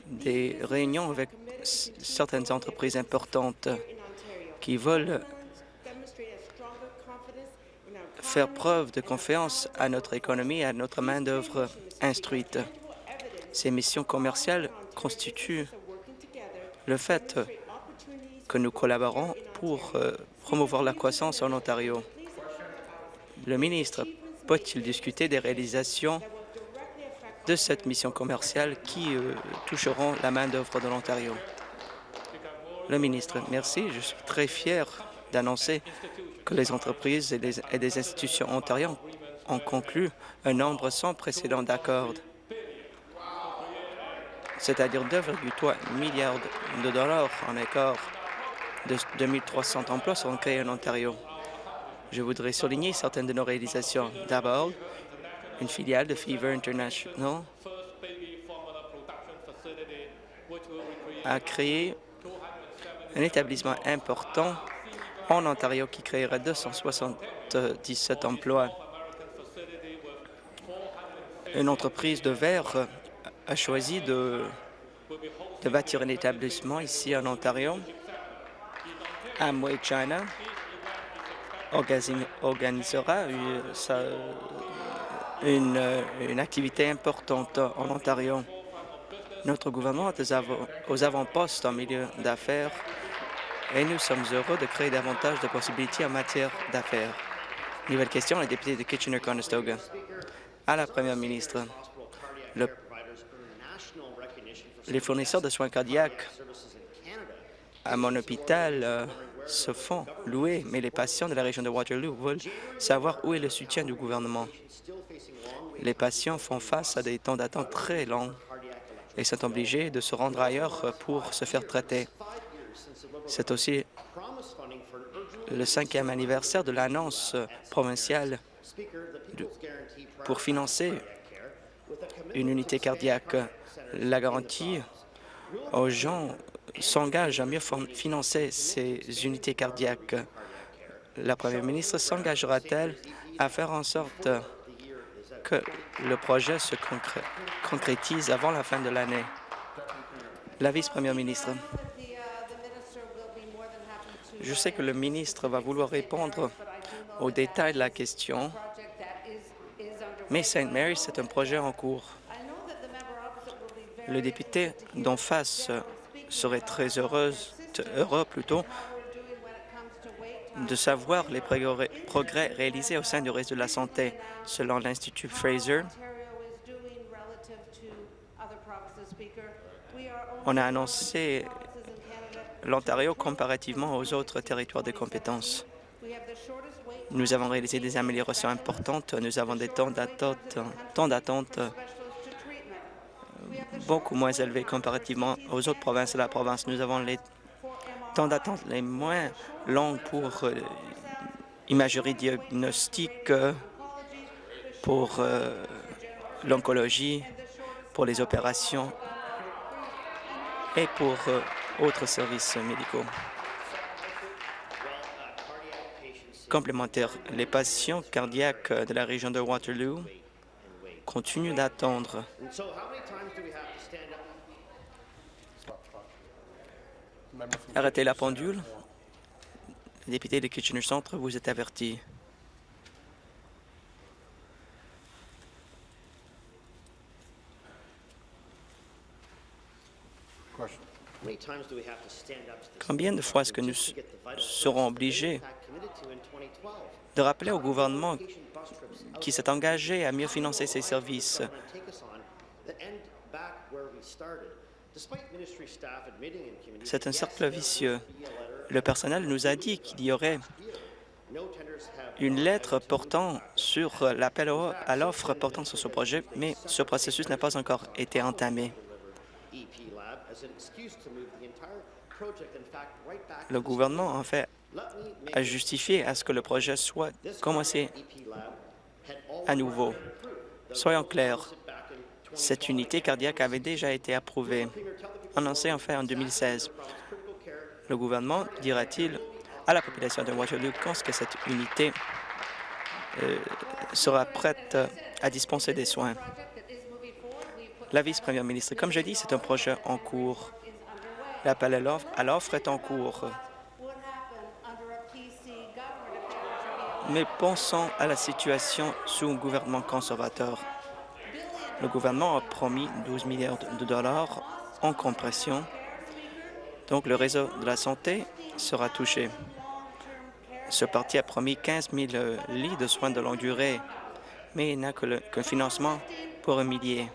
des réunions avec certaines entreprises importantes qui veulent faire preuve de confiance à notre économie et à notre main-d'œuvre instruite. Ces missions commerciales constituent le fait que nous collaborons pour euh, promouvoir la croissance en Ontario. Le ministre peut-il discuter des réalisations de cette mission commerciale qui euh, toucheront la main-d'œuvre de l'Ontario? Le ministre, merci. Je suis très fier d'annoncer que les entreprises et les, institutions ontariennes ont conclu un nombre sans précédent d'accords, c'est-à-dire 2,3 milliards de dollars en accord de 2300 emplois seront créés en Ontario. Je voudrais souligner certaines de nos réalisations. D'abord, une filiale de Fever International a créé un établissement important en Ontario qui créera 277 emplois. Une entreprise de verre a choisi de, bâtir un établissement ici en Ontario. Amway China organi- organisera une, activité importante en Ontario. Notre gouvernement est aux avant-postes en milieu d'affaires et nous sommes heureux de créer davantage de possibilités en matière d'affaires. Nouvelle question, le député de Kitchener-Conestoga. À la Première ministre, le- les fournisseurs de soins cardiaques à mon hôpital euh, se font louer, mais les patients de la région de Waterloo veulent savoir où est le soutien du gouvernement. Les patients font face à des temps d'attente très longs et sont obligés de se rendre ailleurs pour se faire traiter. C'est aussi le cinquième anniversaire de l'annonce provinciale pour financer une unité cardiaque. La garantie aux gens s'engage à mieux financer ces unités cardiaques. La première ministre s'engagera-t-elle à faire en sorte que le projet se concré- concrétise avant la fin de l'année? La vice-première ministre. Je sais que le ministre va vouloir répondre aux détails de la question, mais St. Mary, c'est un projet en cours. Le député d'en face serait très heureuse, heureux plutôt de savoir les progrès réalisés au sein du réseau de la santé. Selon l'Institut Fraser, on a annoncé l'Ontario comparativement aux autres territoires de compétences. Nous avons réalisé des améliorations importantes. Nous avons des temps d'attente d'attente beaucoup moins élevés comparativement aux autres provinces de la province. Nous avons les temps d'attente les moins longs pour euh, imagerie diagnostique, euh, pour euh, l'oncologie, pour les opérations et pour euh, autres services médicaux. Complémentaire, les patients cardiaques de la région de Waterloo continuent d'attendre. Arrêtez la pendule. Député de Kitchener Centre, vous êtes averti. Combien de fois est-ce que nous serons obligés de rappeler au gouvernement qui s'est engagé à mieux financer ses services? C'est un cercle vicieux. Le personnel nous a dit qu'il y aurait une lettre portant sur l'appel à l'offre portant sur ce projet, mais ce processus n'a pas encore été entamé. Le gouvernement, en fait, a justifié à ce que le projet soit commencé à nouveau. Soyons clairs, cette unité cardiaque avait déjà été approuvée, annoncée en fait en 2016. Le gouvernement dira-t-il à la population de Waterloo quand que cette unité euh, sera prête à dispenser des soins? La vice-première ministre, comme je dis, c'est un projet en cours. L'appel à l'offre- est en cours. Mais pensons à la situation sous un gouvernement conservateur. Le gouvernement a promis 12 milliards de dollars en compression, donc le réseau de la santé sera touché. Ce parti a promis 15 000 euh, lits de soins de longue durée, mais il n'a que financement pour un millier.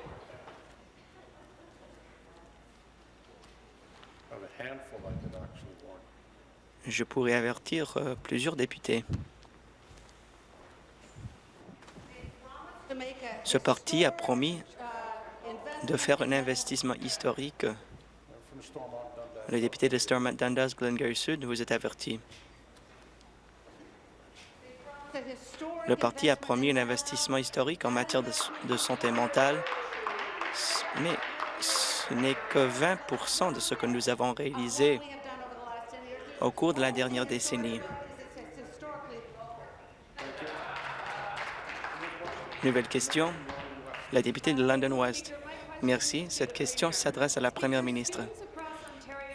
Je pourrais avertir euh, plusieurs députés. Ce parti a promis de faire un investissement historique. Le député de Stormont Dundas, Glengarry Sud, vous êtes averti. Le parti a promis un investissement historique en matière de santé mentale, mais ce n'est que 20% de ce que nous avons réalisé au cours de la dernière décennie. Nouvelle question, la députée de London West. Merci. Cette question s'adresse à la première ministre.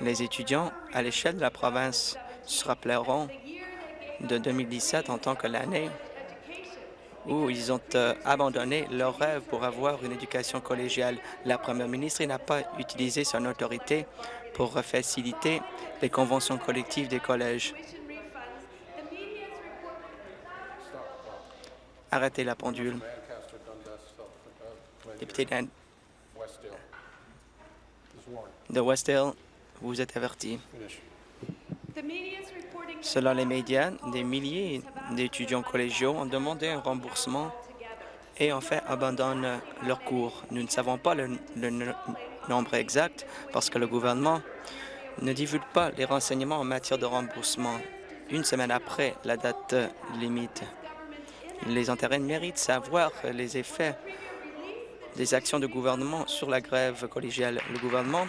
Les étudiants à l'échelle de la province se rappelleront de 2017 en tant que l'année où ils ont euh, abandonné leur rêve pour avoir une éducation collégiale. La première ministre n'a pas utilisé son autorité pour faciliter les conventions collectives des collèges. Arrêtez la pendule. Député de Westdale, vous êtes averti. Selon les médias, des milliers d'étudiants collégiaux ont demandé un remboursement et en fait abandonnent leurs cours. Nous ne savons pas le, nombre exact parce que le gouvernement ne divulgue pas les renseignements en matière de remboursement une semaine après la date limite. Les intérêts méritent savoir les effets des actions du gouvernement sur la grève collégiale. Le gouvernement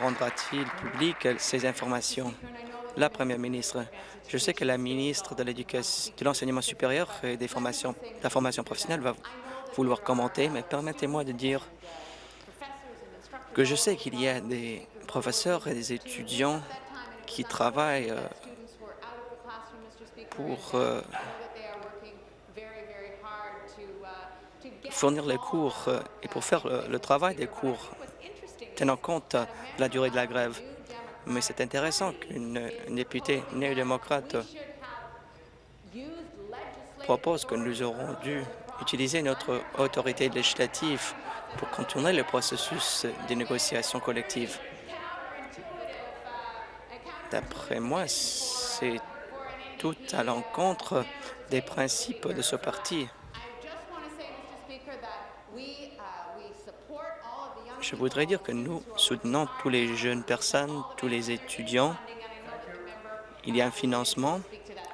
rendra-t-il public ces informations? La première ministre, je sais que la ministre de l'Enseignement supérieur et des formations, de la formation professionnelle va vouloir commenter, mais permettez-moi de dire que je sais qu'il y a des professeurs et des étudiants qui travaillent euh, pour euh, fournir les cours euh, et pour faire le travail des cours, tenant compte de la durée de la grève. Mais c'est intéressant qu'une députée néo-démocrate propose que nous aurons dû utiliser notre autorité législative pour contourner le processus des négociations collectives. D'après moi, c'est tout à l'encontre des principes de ce parti. Je voudrais dire que nous soutenons tous les jeunes personnes, tous les étudiants. Il y a un financement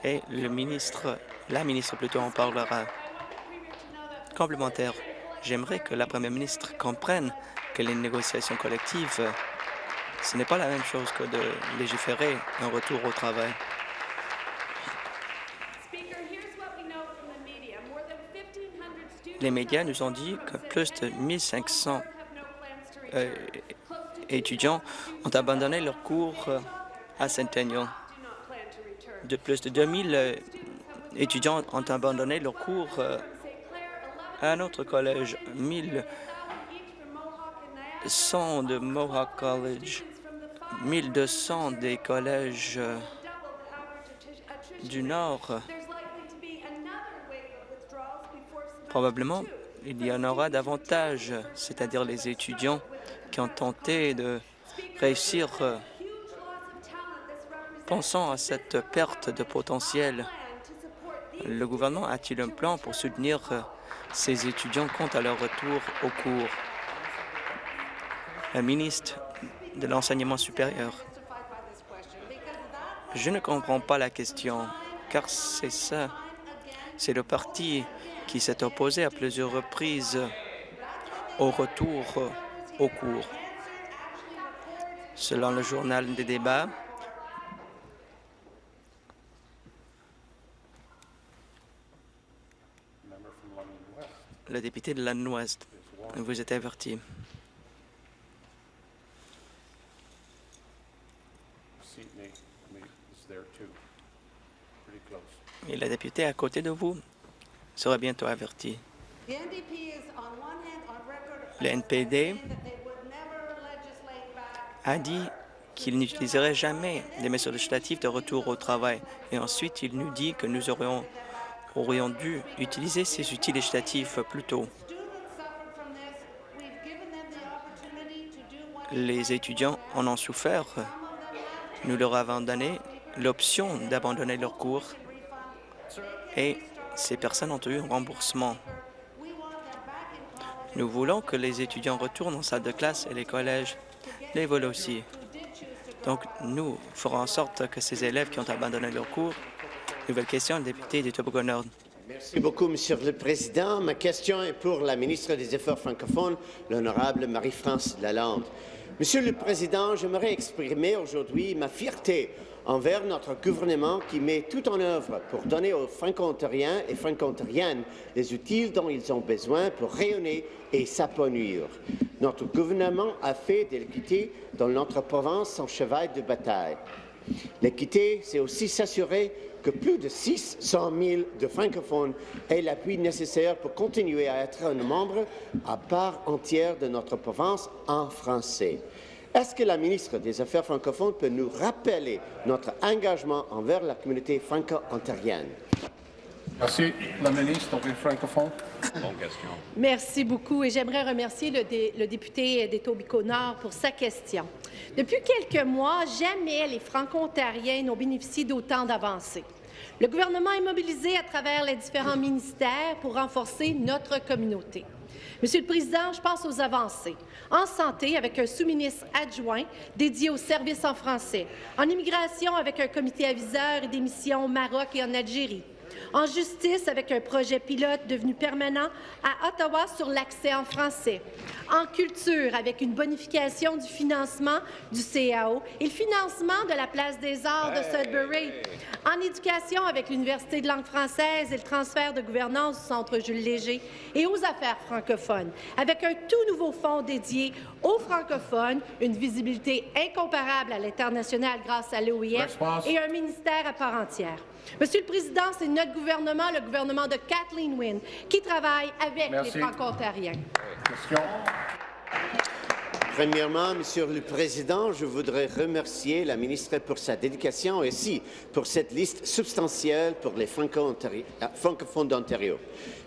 et le ministre, la ministre plutôt en parlera. Complémentaire, j'aimerais que la première ministre comprenne que les négociations collectives, ce n'est pas la même chose que de légiférer un retour au travail. Les médias nous ont dit que plus de 1500 euh, étudiants ont abandonné leurs cours euh, à Centennial. De plus de 2000 euh, étudiants ont abandonné leurs cours un autre collège. 1100 de Mohawk College, 1200 des collèges du Nord. Probablement, il y en aura davantage, c'est-à-dire les étudiants qui ont tenté de réussir euh, pensant à cette perte de potentiel. Le gouvernement a-t-il un plan pour soutenir euh, ces étudiants quant à leur retour au cours? Le ministre de l'Enseignement supérieur. Je ne comprends pas la question, car c'est ça. C'est le parti qui s'est opposé à plusieurs reprises au retour au cours. Selon le journal des débats, le député de London Ouest, vous êtes averti. Et la députée à côté de vous sera bientôt averti. Le NPD a dit qu'il n'utiliserait jamais des mesures législatives de retour au travail. Et ensuite, il nous dit que nous aurions, aurions dû utiliser ces outils législatifs plus tôt. Les étudiants en ont souffert. Nous leur avons donné l'option d'abandonner leurs cours et ces personnes ont eu un remboursement. Nous voulons que les étudiants retournent en salle de classe et les collèges les veulent aussi. Donc, nous ferons en sorte que ces élèves qui ont abandonné leur cours, nouvelle question, député du Tobago. Merci beaucoup, Monsieur le Président. Ma question est pour la ministre des Affaires francophones, l'honorable Marie-France Lalande. Monsieur le Président, j'aimerais exprimer aujourd'hui ma fierté envers notre gouvernement qui met tout en œuvre pour donner aux franco-ontariens et franco-ontariennes les outils dont ils ont besoin pour rayonner et s'épanouir. Notre gouvernement a fait de l'équité dans notre province son cheval de bataille. L'équité, c'est aussi s'assurer que plus de 600 000 de francophones aient l'appui nécessaire pour continuer à être un membre à part entière de notre province en français. Est-ce que la ministre des Affaires francophones peut nous rappeler notre engagement envers la communauté franco-ontarienne? Merci. La ministre des francophones. Merci beaucoup et j'aimerais remercier le, dé, le député d'Etobicoke-Nord pour sa question. Depuis quelques mois, jamais les franco-ontariens n'ont bénéficié d'autant d'avancées. Le gouvernement est mobilisé à travers les différents ministères pour renforcer notre communauté. Monsieur le Président, je pense aux avancées. En santé, avec un sous-ministre adjoint dédié aux services en français. En immigration, avec un comité aviseur et des missions au Maroc et en Algérie en justice avec un projet pilote devenu permanent à Ottawa sur l'accès en français, en culture avec une bonification du financement du CAO et le financement de la place des arts de Sudbury, en éducation avec l'Université de langue française et le transfert de gouvernance du Centre Jules Léger et aux affaires francophones, avec un tout nouveau fonds dédié aux francophones, une visibilité incomparable à l'international grâce à l'OIF et un ministère à part entière. Monsieur le Président, c'est notre gouvernement, le gouvernement de Kathleen Wynne, qui travaille avec Merci. les Franco-Ontariens. Question. Premièrement, Monsieur le Président, je voudrais remercier la ministre pour sa dédication et aussi pour cette liste substantielle pour les euh, francophones d'Ontario.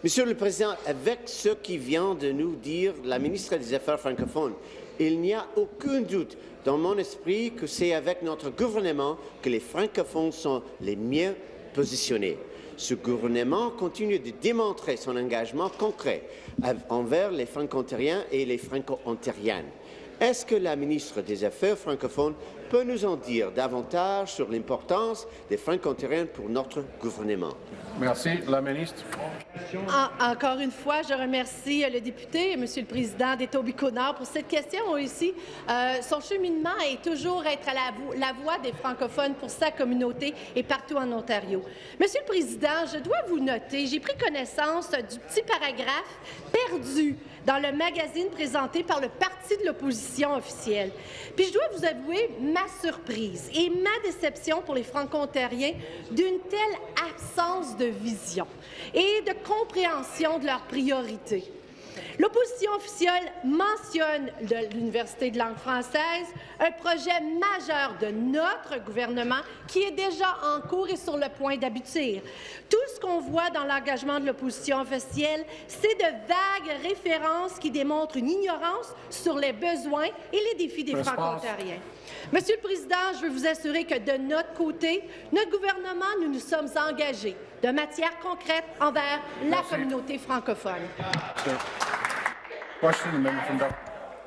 Monsieur le Président, avec ce qui vient de nous dire la ministre des Affaires francophones, il n'y a aucun doute dans mon esprit que c'est avec notre gouvernement que les francophones sont les mieux positionnés. Ce gouvernement continue de démontrer son engagement concret envers les franco-ontariens et les franco-ontariennes. Est-ce que la ministre des Affaires francophones peut nous en dire davantage sur l'importance des franco-ontariens pour notre gouvernement? Merci. La ministre. En- encore une fois, je remercie euh, le député, Monsieur le Président d'Etobicoke-Nord, pour cette question aussi. Euh, son cheminement est toujours être à la, vo- la voix des francophones pour sa communauté et partout en Ontario. Monsieur le Président, je dois vous noter, j'ai pris connaissance du petit paragraphe perdu dans le magazine présenté par le parti de l'opposition officielle. Puis je dois vous avouer ma surprise et ma déception pour les franco-ontariens d'une telle absence de vision et de compréhension de leurs priorités. L'opposition officielle mentionne de l'Université de langue française, un projet majeur de notre gouvernement qui est déjà en cours et sur le point d'aboutir. Tout ce qu'on voit dans l'engagement de l'opposition officielle, c'est de vagues références qui démontrent une ignorance sur les besoins et les défis des franco-ontariens. Monsieur le Président, je veux vous assurer que de notre côté, notre gouvernement, nous nous sommes engagés de matière concrète envers la Merci. communauté francophone.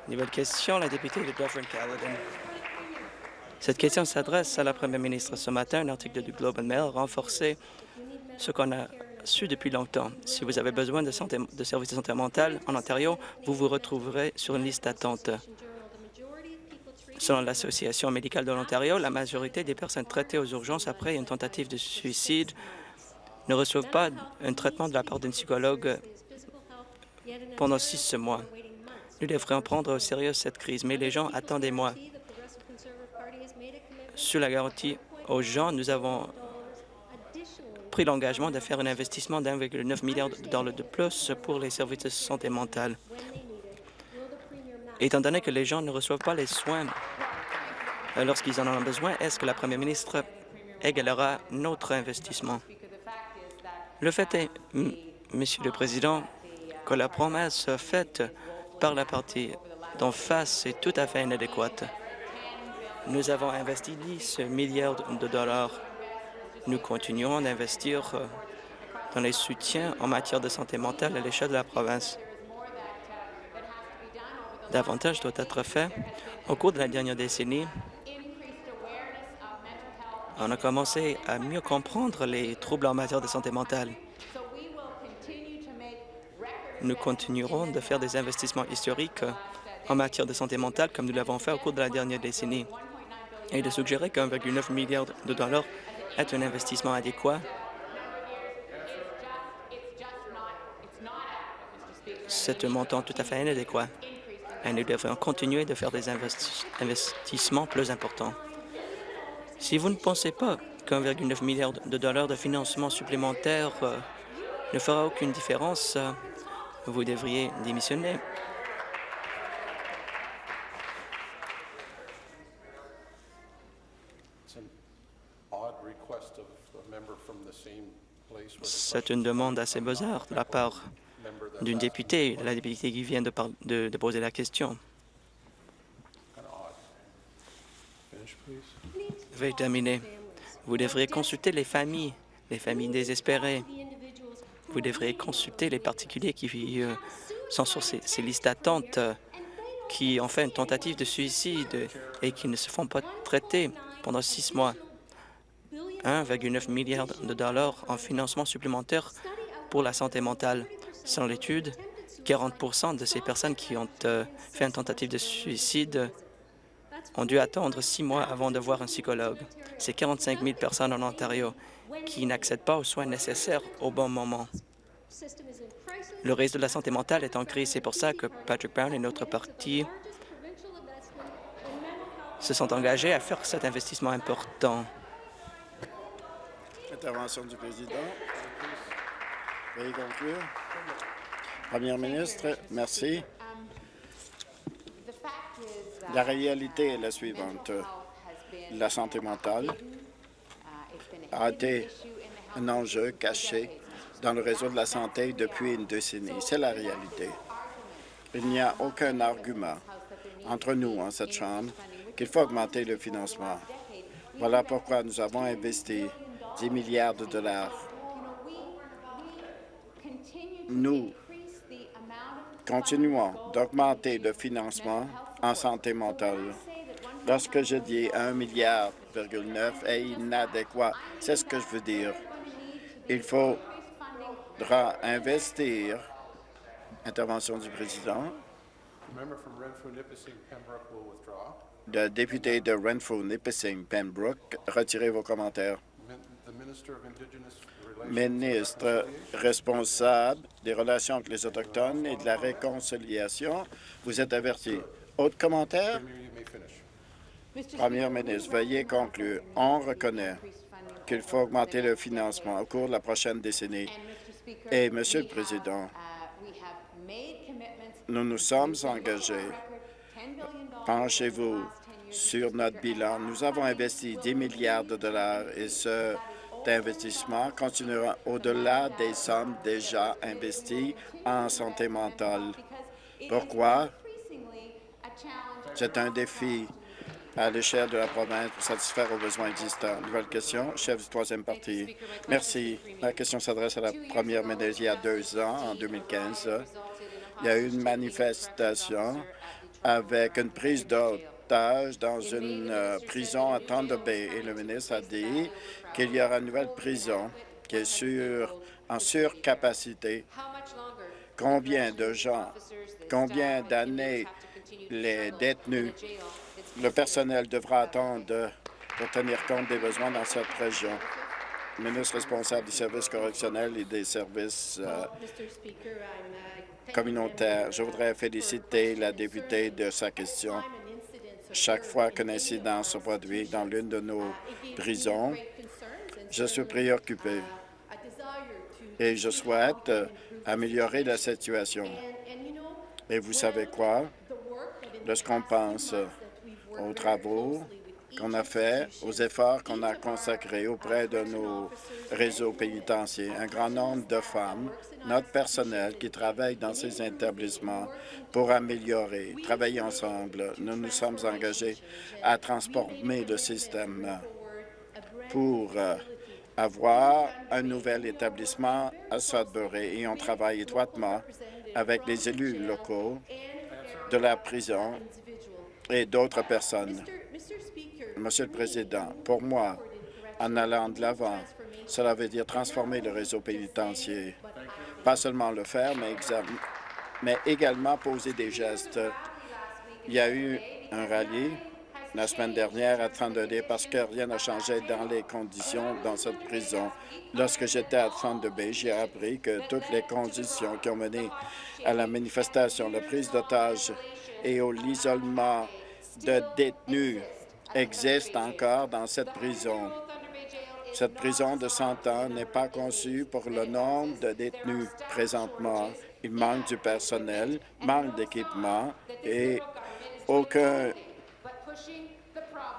Nouvelle question, la députée de Dufferin-Caledon. Cette question s'adresse à la première ministre. Ce matin, un article du Globe and Mail a renforcé ce qu'on a su depuis longtemps. Si vous avez besoin de, santé, de services de santé mentale en Ontario, vous vous retrouverez sur une liste d'attente. Selon l'Association médicale de l'Ontario, la majorité des personnes traitées aux urgences après une tentative de suicide ne reçoivent pas un traitement de la part d'un psychologue pendant six mois. Nous devrions prendre au sérieux cette crise, mais les gens attendent des mois. Sur la garantie aux gens, nous avons pris l'engagement de faire un investissement d'1,9 milliard de dollars de plus pour les services de santé mentale. Étant donné que les gens ne reçoivent pas les soins euh, lorsqu'ils en ont besoin, est-ce que la première ministre égalera notre investissement? Le fait est, Monsieur le Président, que la promesse faite par la partie d'en face est tout à fait inadéquate. Nous avons investi 10 milliards de dollars. Nous continuons d'investir euh, dans les soutiens en matière de santé mentale à l'échelle de la province. Davantage doit être fait. Au cours de la dernière décennie, on a commencé à mieux comprendre les troubles en matière de santé mentale. Nous continuerons de faire des investissements historiques en matière de santé mentale comme nous l'avons fait au cours de la dernière décennie et de suggérer qu'1,9 milliard de dollars est un investissement adéquat. C'est un montant tout à fait inadéquat et nous devons continuer de faire des investissements plus importants. Si vous ne pensez pas qu'1,9 milliard de dollars de financement supplémentaire euh, ne fera aucune différence, euh, vous devriez démissionner. C'est une demande assez bizarre de la part d'une députée, la députée qui vient de, de, de poser la question. Terminer. Vous devriez consulter les familles, les familles désespérées. Vous devriez consulter les particuliers qui euh, sont sur ces, ces listes d'attente, euh, qui ont fait une tentative de suicide et qui ne se font pas traiter pendant six mois. 1,9 milliard de dollars en financement supplémentaire pour la santé mentale. Selon l'étude, 40% de ces personnes qui ont euh, fait une tentative de suicide ont dû attendre six mois avant de voir un psychologue. C'est 45 000 personnes en Ontario qui n'accèdent pas aux soins nécessaires au bon moment. Le réseau de la santé mentale est en crise. C'est pour ça que Patrick Brown et notre parti se sont engagés à faire cet investissement important. Première ministre, merci. La réalité est la suivante. La santé mentale a été un enjeu caché dans le réseau de la santé depuis une décennie. C'est la réalité. Il n'y a aucun argument entre nous, en cette Chambre, qu'il faut augmenter le financement. Voilà pourquoi nous avons investi 10 milliards de dollars. Nous continuons d'augmenter le financement en santé mentale. Lorsque je dis 1 milliard est inadéquat, c'est ce que je veux dire. Il faudra investir. Intervention du président. Le député de Renfrew-Nipissing-Pembroke, retirez vos commentaires. Ministre responsable des relations avec les Autochtones et de la réconciliation, vous êtes averti. Autre commentaire? Premier ministre, veuillez conclure. On reconnaît qu'il faut augmenter le financement au cours de la prochaine décennie. Et, Monsieur le Président, nous nous sommes engagés. Penchez-vous sur notre bilan. Nous avons investi 10 milliards de dollars et ce investissement continuera au-delà des sommes déjà investies en santé mentale. Pourquoi? C'est un défi à l'échelle de la province pour satisfaire aux besoins existants. Nouvelle question, chef du troisième parti. Merci. La question s'adresse à la première ministre il y a deux ans, en 2015. Il y a eu une manifestation avec une prise d'otage dans une euh, prison à Thunder et le ministre a dit qu'il y aura une nouvelle prison qui est sur, en surcapacité. Combien de gens, combien d'années les détenus, le personnel devra attendre pour tenir compte des besoins dans cette région. ministre responsable des services correctionnels et des services euh, communautaires. Je voudrais féliciter la députée de sa question. Chaque fois qu'un incident se produit dans l'une de nos prisons, je suis préoccupé et je souhaite améliorer la situation. Et vous savez quoi? Lorsqu'on pense aux travaux qu'on a faits, aux efforts qu'on a consacrés auprès de nos réseaux pénitentiaires, un grand nombre de femmes, notre personnel qui travaille dans ces établissements pour améliorer, travailler ensemble. Nous nous sommes engagés à transformer le système pour euh, avoir un nouvel établissement à Sudbury et on travaille étroitement avec les élus locaux de la prison et d'autres personnes. Monsieur le Président, pour moi, en allant de l'avant, cela veut dire transformer le réseau pénitentiaire. Pas seulement le faire, mais mais également poser des gestes. Il y a eu un rallye la semaine dernière à 32D parce que rien n'a changé dans les conditions dans cette prison. Lorsque j'étais à 32B, j'ai appris que toutes les conditions qui ont mené à la manifestation, la prise d'otages et au l'isolement de détenus existent encore dans cette prison. Cette prison de 100 ans n'est pas conçue pour le nombre de détenus présentement. Il manque du personnel, manque d'équipement et aucun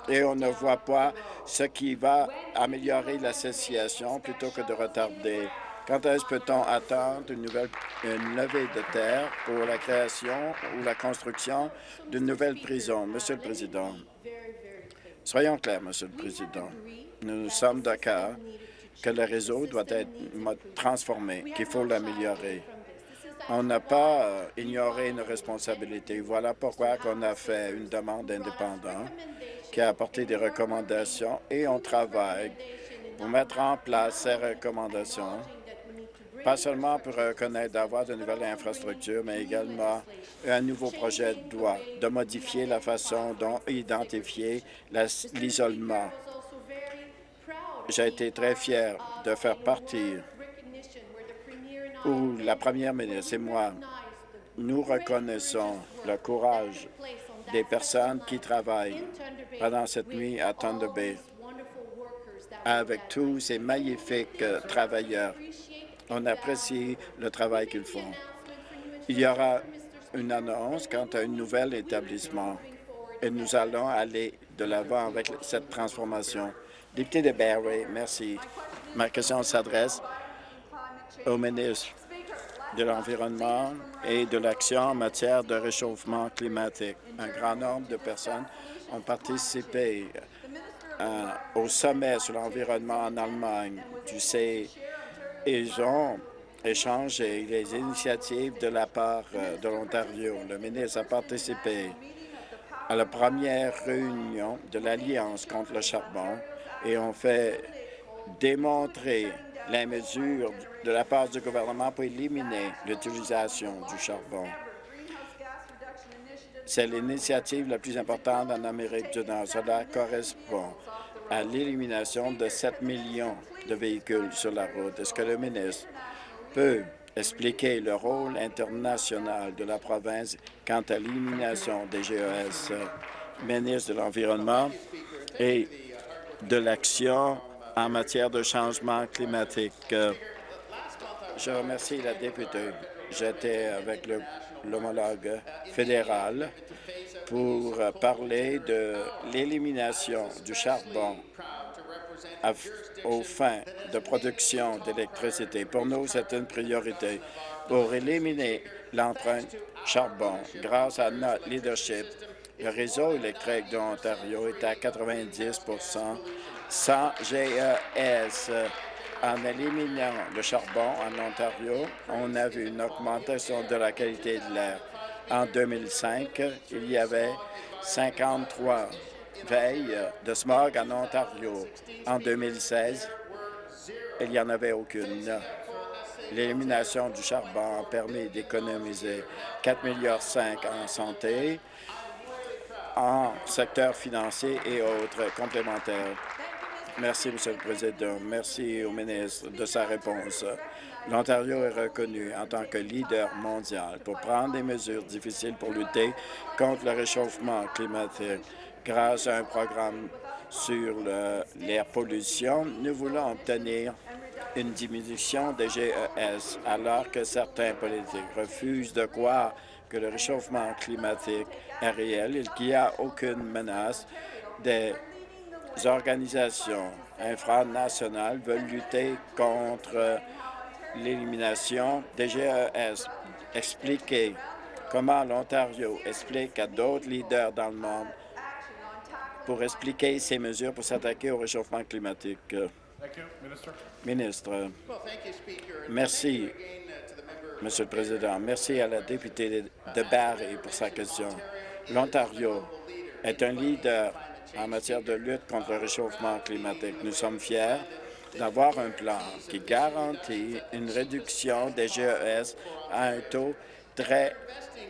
et on ne voit pas ce qui va améliorer la situation plutôt que de retarder. Quand est-ce peut-on attendre une nouvelle levée de terre pour la création ou la construction d'une nouvelle prison? Monsieur le Président, soyons clairs, Monsieur le Président. Nous sommes d'accord que le réseau doit être transformé, qu'il faut l'améliorer. On n'a pas euh, ignoré nos responsabilités. Voilà pourquoi on a fait une demande indépendante qui a apporté des recommandations et on travaille pour mettre en place ces recommandations, pas seulement pour reconnaître d'avoir de nouvelles infrastructures, mais également un nouveau projet de loi de modifier la façon dont identifier l'isolement. J'ai été très fier de faire partie où la première ministre et moi, nous reconnaissons le courage des personnes qui travaillent pendant cette nuit à Thunder Bay avec tous ces magnifiques euh, travailleurs. On apprécie le travail qu'ils font. Il y aura une annonce quant à un nouvel établissement et nous allons aller de l'avant avec cette transformation. Député de Barry, merci. Ma question s'adresse au ministre de l'Environnement et de l'action en matière de réchauffement climatique. Un grand nombre de personnes ont participé euh, au sommet sur l'environnement en Allemagne. Tu sais, ils ont échangé les initiatives de la part euh, de l'Ontario. Le ministre a participé à la première réunion de l'Alliance contre le charbon et ont fait démontrer les mesures de la part du gouvernement pour éliminer l'utilisation du charbon. C'est l'initiative la plus importante en Amérique du Nord. Cela correspond à l'élimination de 7 millions de véhicules sur la route. Est-ce que le ministre peut expliquer le rôle international de la province quant à l'élimination des GES, ministre de l'Environnement et de l'Action en matière de changement climatique. Je remercie la députée. J'étais avec l'homologue fédéral pour parler de l'élimination du charbon aux fins de production d'électricité. Pour nous, c'est une priorité pour éliminer l'empreinte charbon. Grâce à notre leadership, le réseau électrique de l'Ontario est à 90 sans GES. En éliminant le charbon en Ontario, on a vu une augmentation de la qualité de l'air. En 2005, il y avait 53 veilles de smog en Ontario. En 2016, il n'y en avait aucune. L'élimination du charbon a permis d'économiser 4,5 milliards en santé, en secteur financier et autres complémentaires. Merci, Monsieur le Président. Merci au ministre de sa réponse. L'Ontario est reconnu en tant que leader mondial pour prendre des mesures difficiles pour lutter contre le réchauffement climatique. Grâce à un programme sur l'air pollution, nous voulons obtenir une diminution des GES, alors que certains politiques refusent de croire que le réchauffement climatique est réel et qu'il n'y a aucune menace des organisations infranationales veulent lutter contre l'élimination des GES. Expliquer comment l'Ontario explique à d'autres leaders dans le monde pour expliquer ces mesures pour s'attaquer au réchauffement climatique. Ministre. Merci, Monsieur le Président. Merci à la députée de Barrie pour sa question. L'Ontario est un leader en matière de lutte contre le réchauffement climatique. Nous sommes fiers d'avoir un plan qui garantit une réduction des GES à un taux très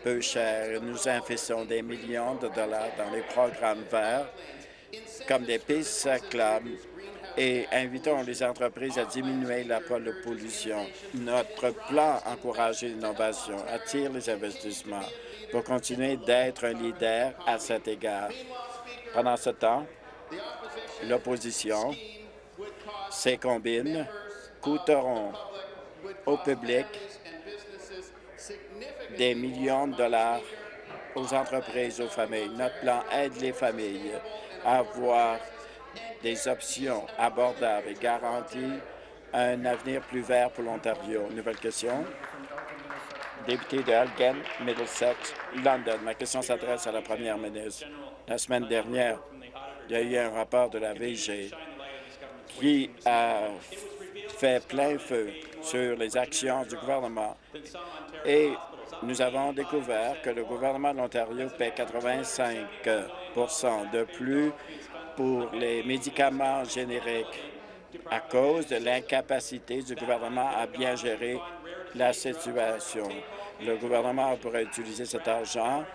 peu cher. Nous investissons des millions de dollars dans les programmes verts, comme des pistes cyclables, et invitons les entreprises à diminuer la pollution. Notre plan encourager l'innovation attire les investissements pour continuer d'être un leader à cet égard. Pendant ce temps, l'opposition, ses combines, coûteront au public des millions de dollars aux entreprises, aux familles. Notre plan aide les familles à avoir des options abordables et garantit un avenir plus vert pour l'Ontario. Nouvelle question. Député de Elgin, Middlesex, London. Ma question s'adresse à la première ministre. La semaine dernière, il y a eu un rapport de la VG qui a fait plein feu sur les actions du gouvernement et nous avons découvert que le gouvernement de l'Ontario paie 85% de plus pour les médicaments génériques à cause de l'incapacité du gouvernement à bien gérer la situation. Le gouvernement pourrait utiliser cet argent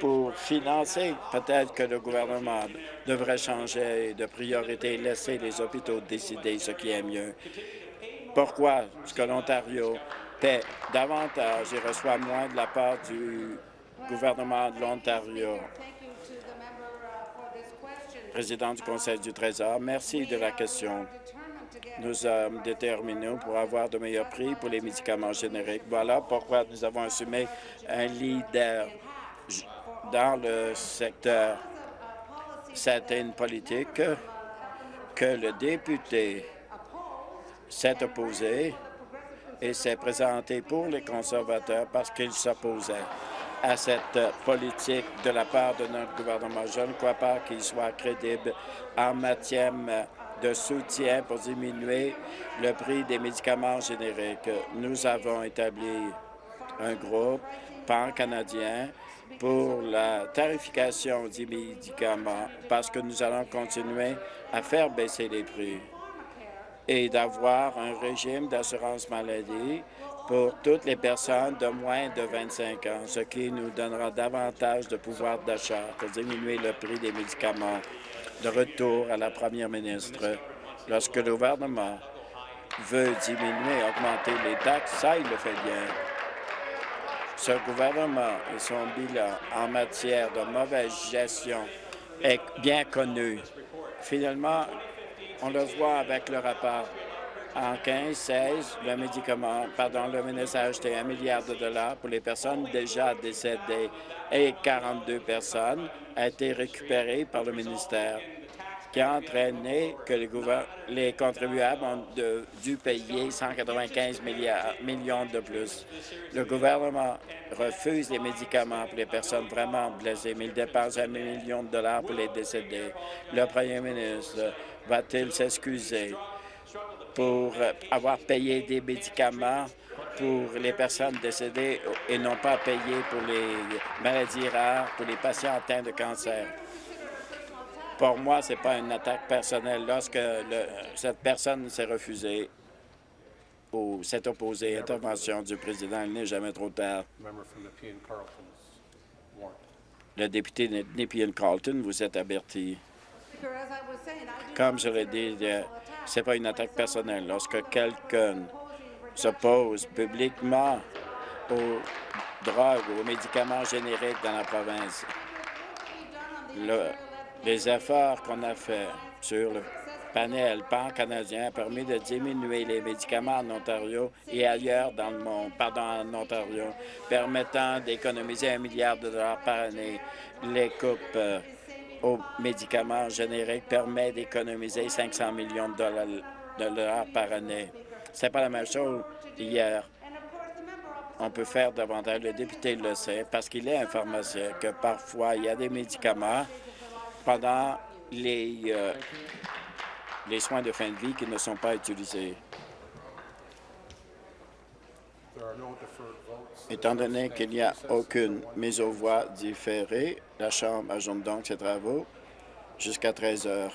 pour financer. Peut-être que le gouvernement devrait changer de priorité et laisser les hôpitaux décider ce qui est mieux. Pourquoi? Est-ce que l'Ontario paie davantage et reçoit moins de la part du gouvernement de l'Ontario? Président du Conseil du Trésor, merci de la question. Nous sommes déterminés pour avoir de meilleurs prix pour les médicaments génériques. Voilà pourquoi nous avons assumé un leader dans le secteur. C'était une politique que le député s'est opposé et s'est présenté pour les conservateurs parce qu'il s'opposait à cette politique de la part de notre gouvernement. Je ne crois pas qu'il soit crédible en matière de soutien pour diminuer le prix des médicaments génériques. Nous avons établi un groupe pan-canadien pour la tarification des médicaments parce que nous allons continuer à faire baisser les prix et d'avoir un régime d'assurance maladie pour toutes les personnes de moins de 25 ans, ce qui nous donnera davantage de pouvoir d'achat pour diminuer le prix des médicaments. De retour à la première ministre, lorsque le gouvernement veut diminuer, augmenter les taxes, ça, il le fait bien. Ce gouvernement et son bilan en matière de mauvaise gestion est bien connu. Finalement, on le voit avec le rapport. En 15-16, le médicament, pardon, le ministre a acheté un milliard de dollars pour les personnes déjà décédées et 42 personnes a été récupérées par le ministère qui a entraîné que les, les contribuables ont dû payer 195 millions de plus. Le gouvernement refuse les médicaments pour les personnes vraiment blessées, mais il dépense un million de dollars pour les décédés. Le premier ministre va-t-il s'excuser pour avoir payé des médicaments pour les personnes décédées et non pas payé pour les maladies rares, pour les patients atteints de cancer? Pour moi, ce n'est pas une attaque personnelle. Lorsque cette personne s'est refusée ou s'est opposée à l'intervention du président, il n'est jamais trop tard. Le député de Nepean-Carlton, vous êtes averti. Comme je l'ai dit, ce n'est pas une attaque personnelle. Lorsque quelqu'un s'oppose publiquement aux drogues, aux médicaments génériques dans la province, les efforts qu'on a faits sur le panel pan-canadien ont permis de diminuer les médicaments en Ontario et ailleurs dans le monde, pardon, en Ontario, permettant d'économiser un milliard de dollars par année. Les coupes euh, aux médicaments génériques permettent d'économiser 500 millions de dollars, de dollars par année. C'est pas la même chose hier. On peut faire davantage. Le député le sait parce qu'il est un pharmacien que parfois il y a des médicaments pendant les, euh, les soins de fin de vie qui ne sont pas utilisés. Étant donné qu'il n'y a aucune mise aux voix différée, la Chambre ajoute donc ses travaux jusqu'à 13 heures.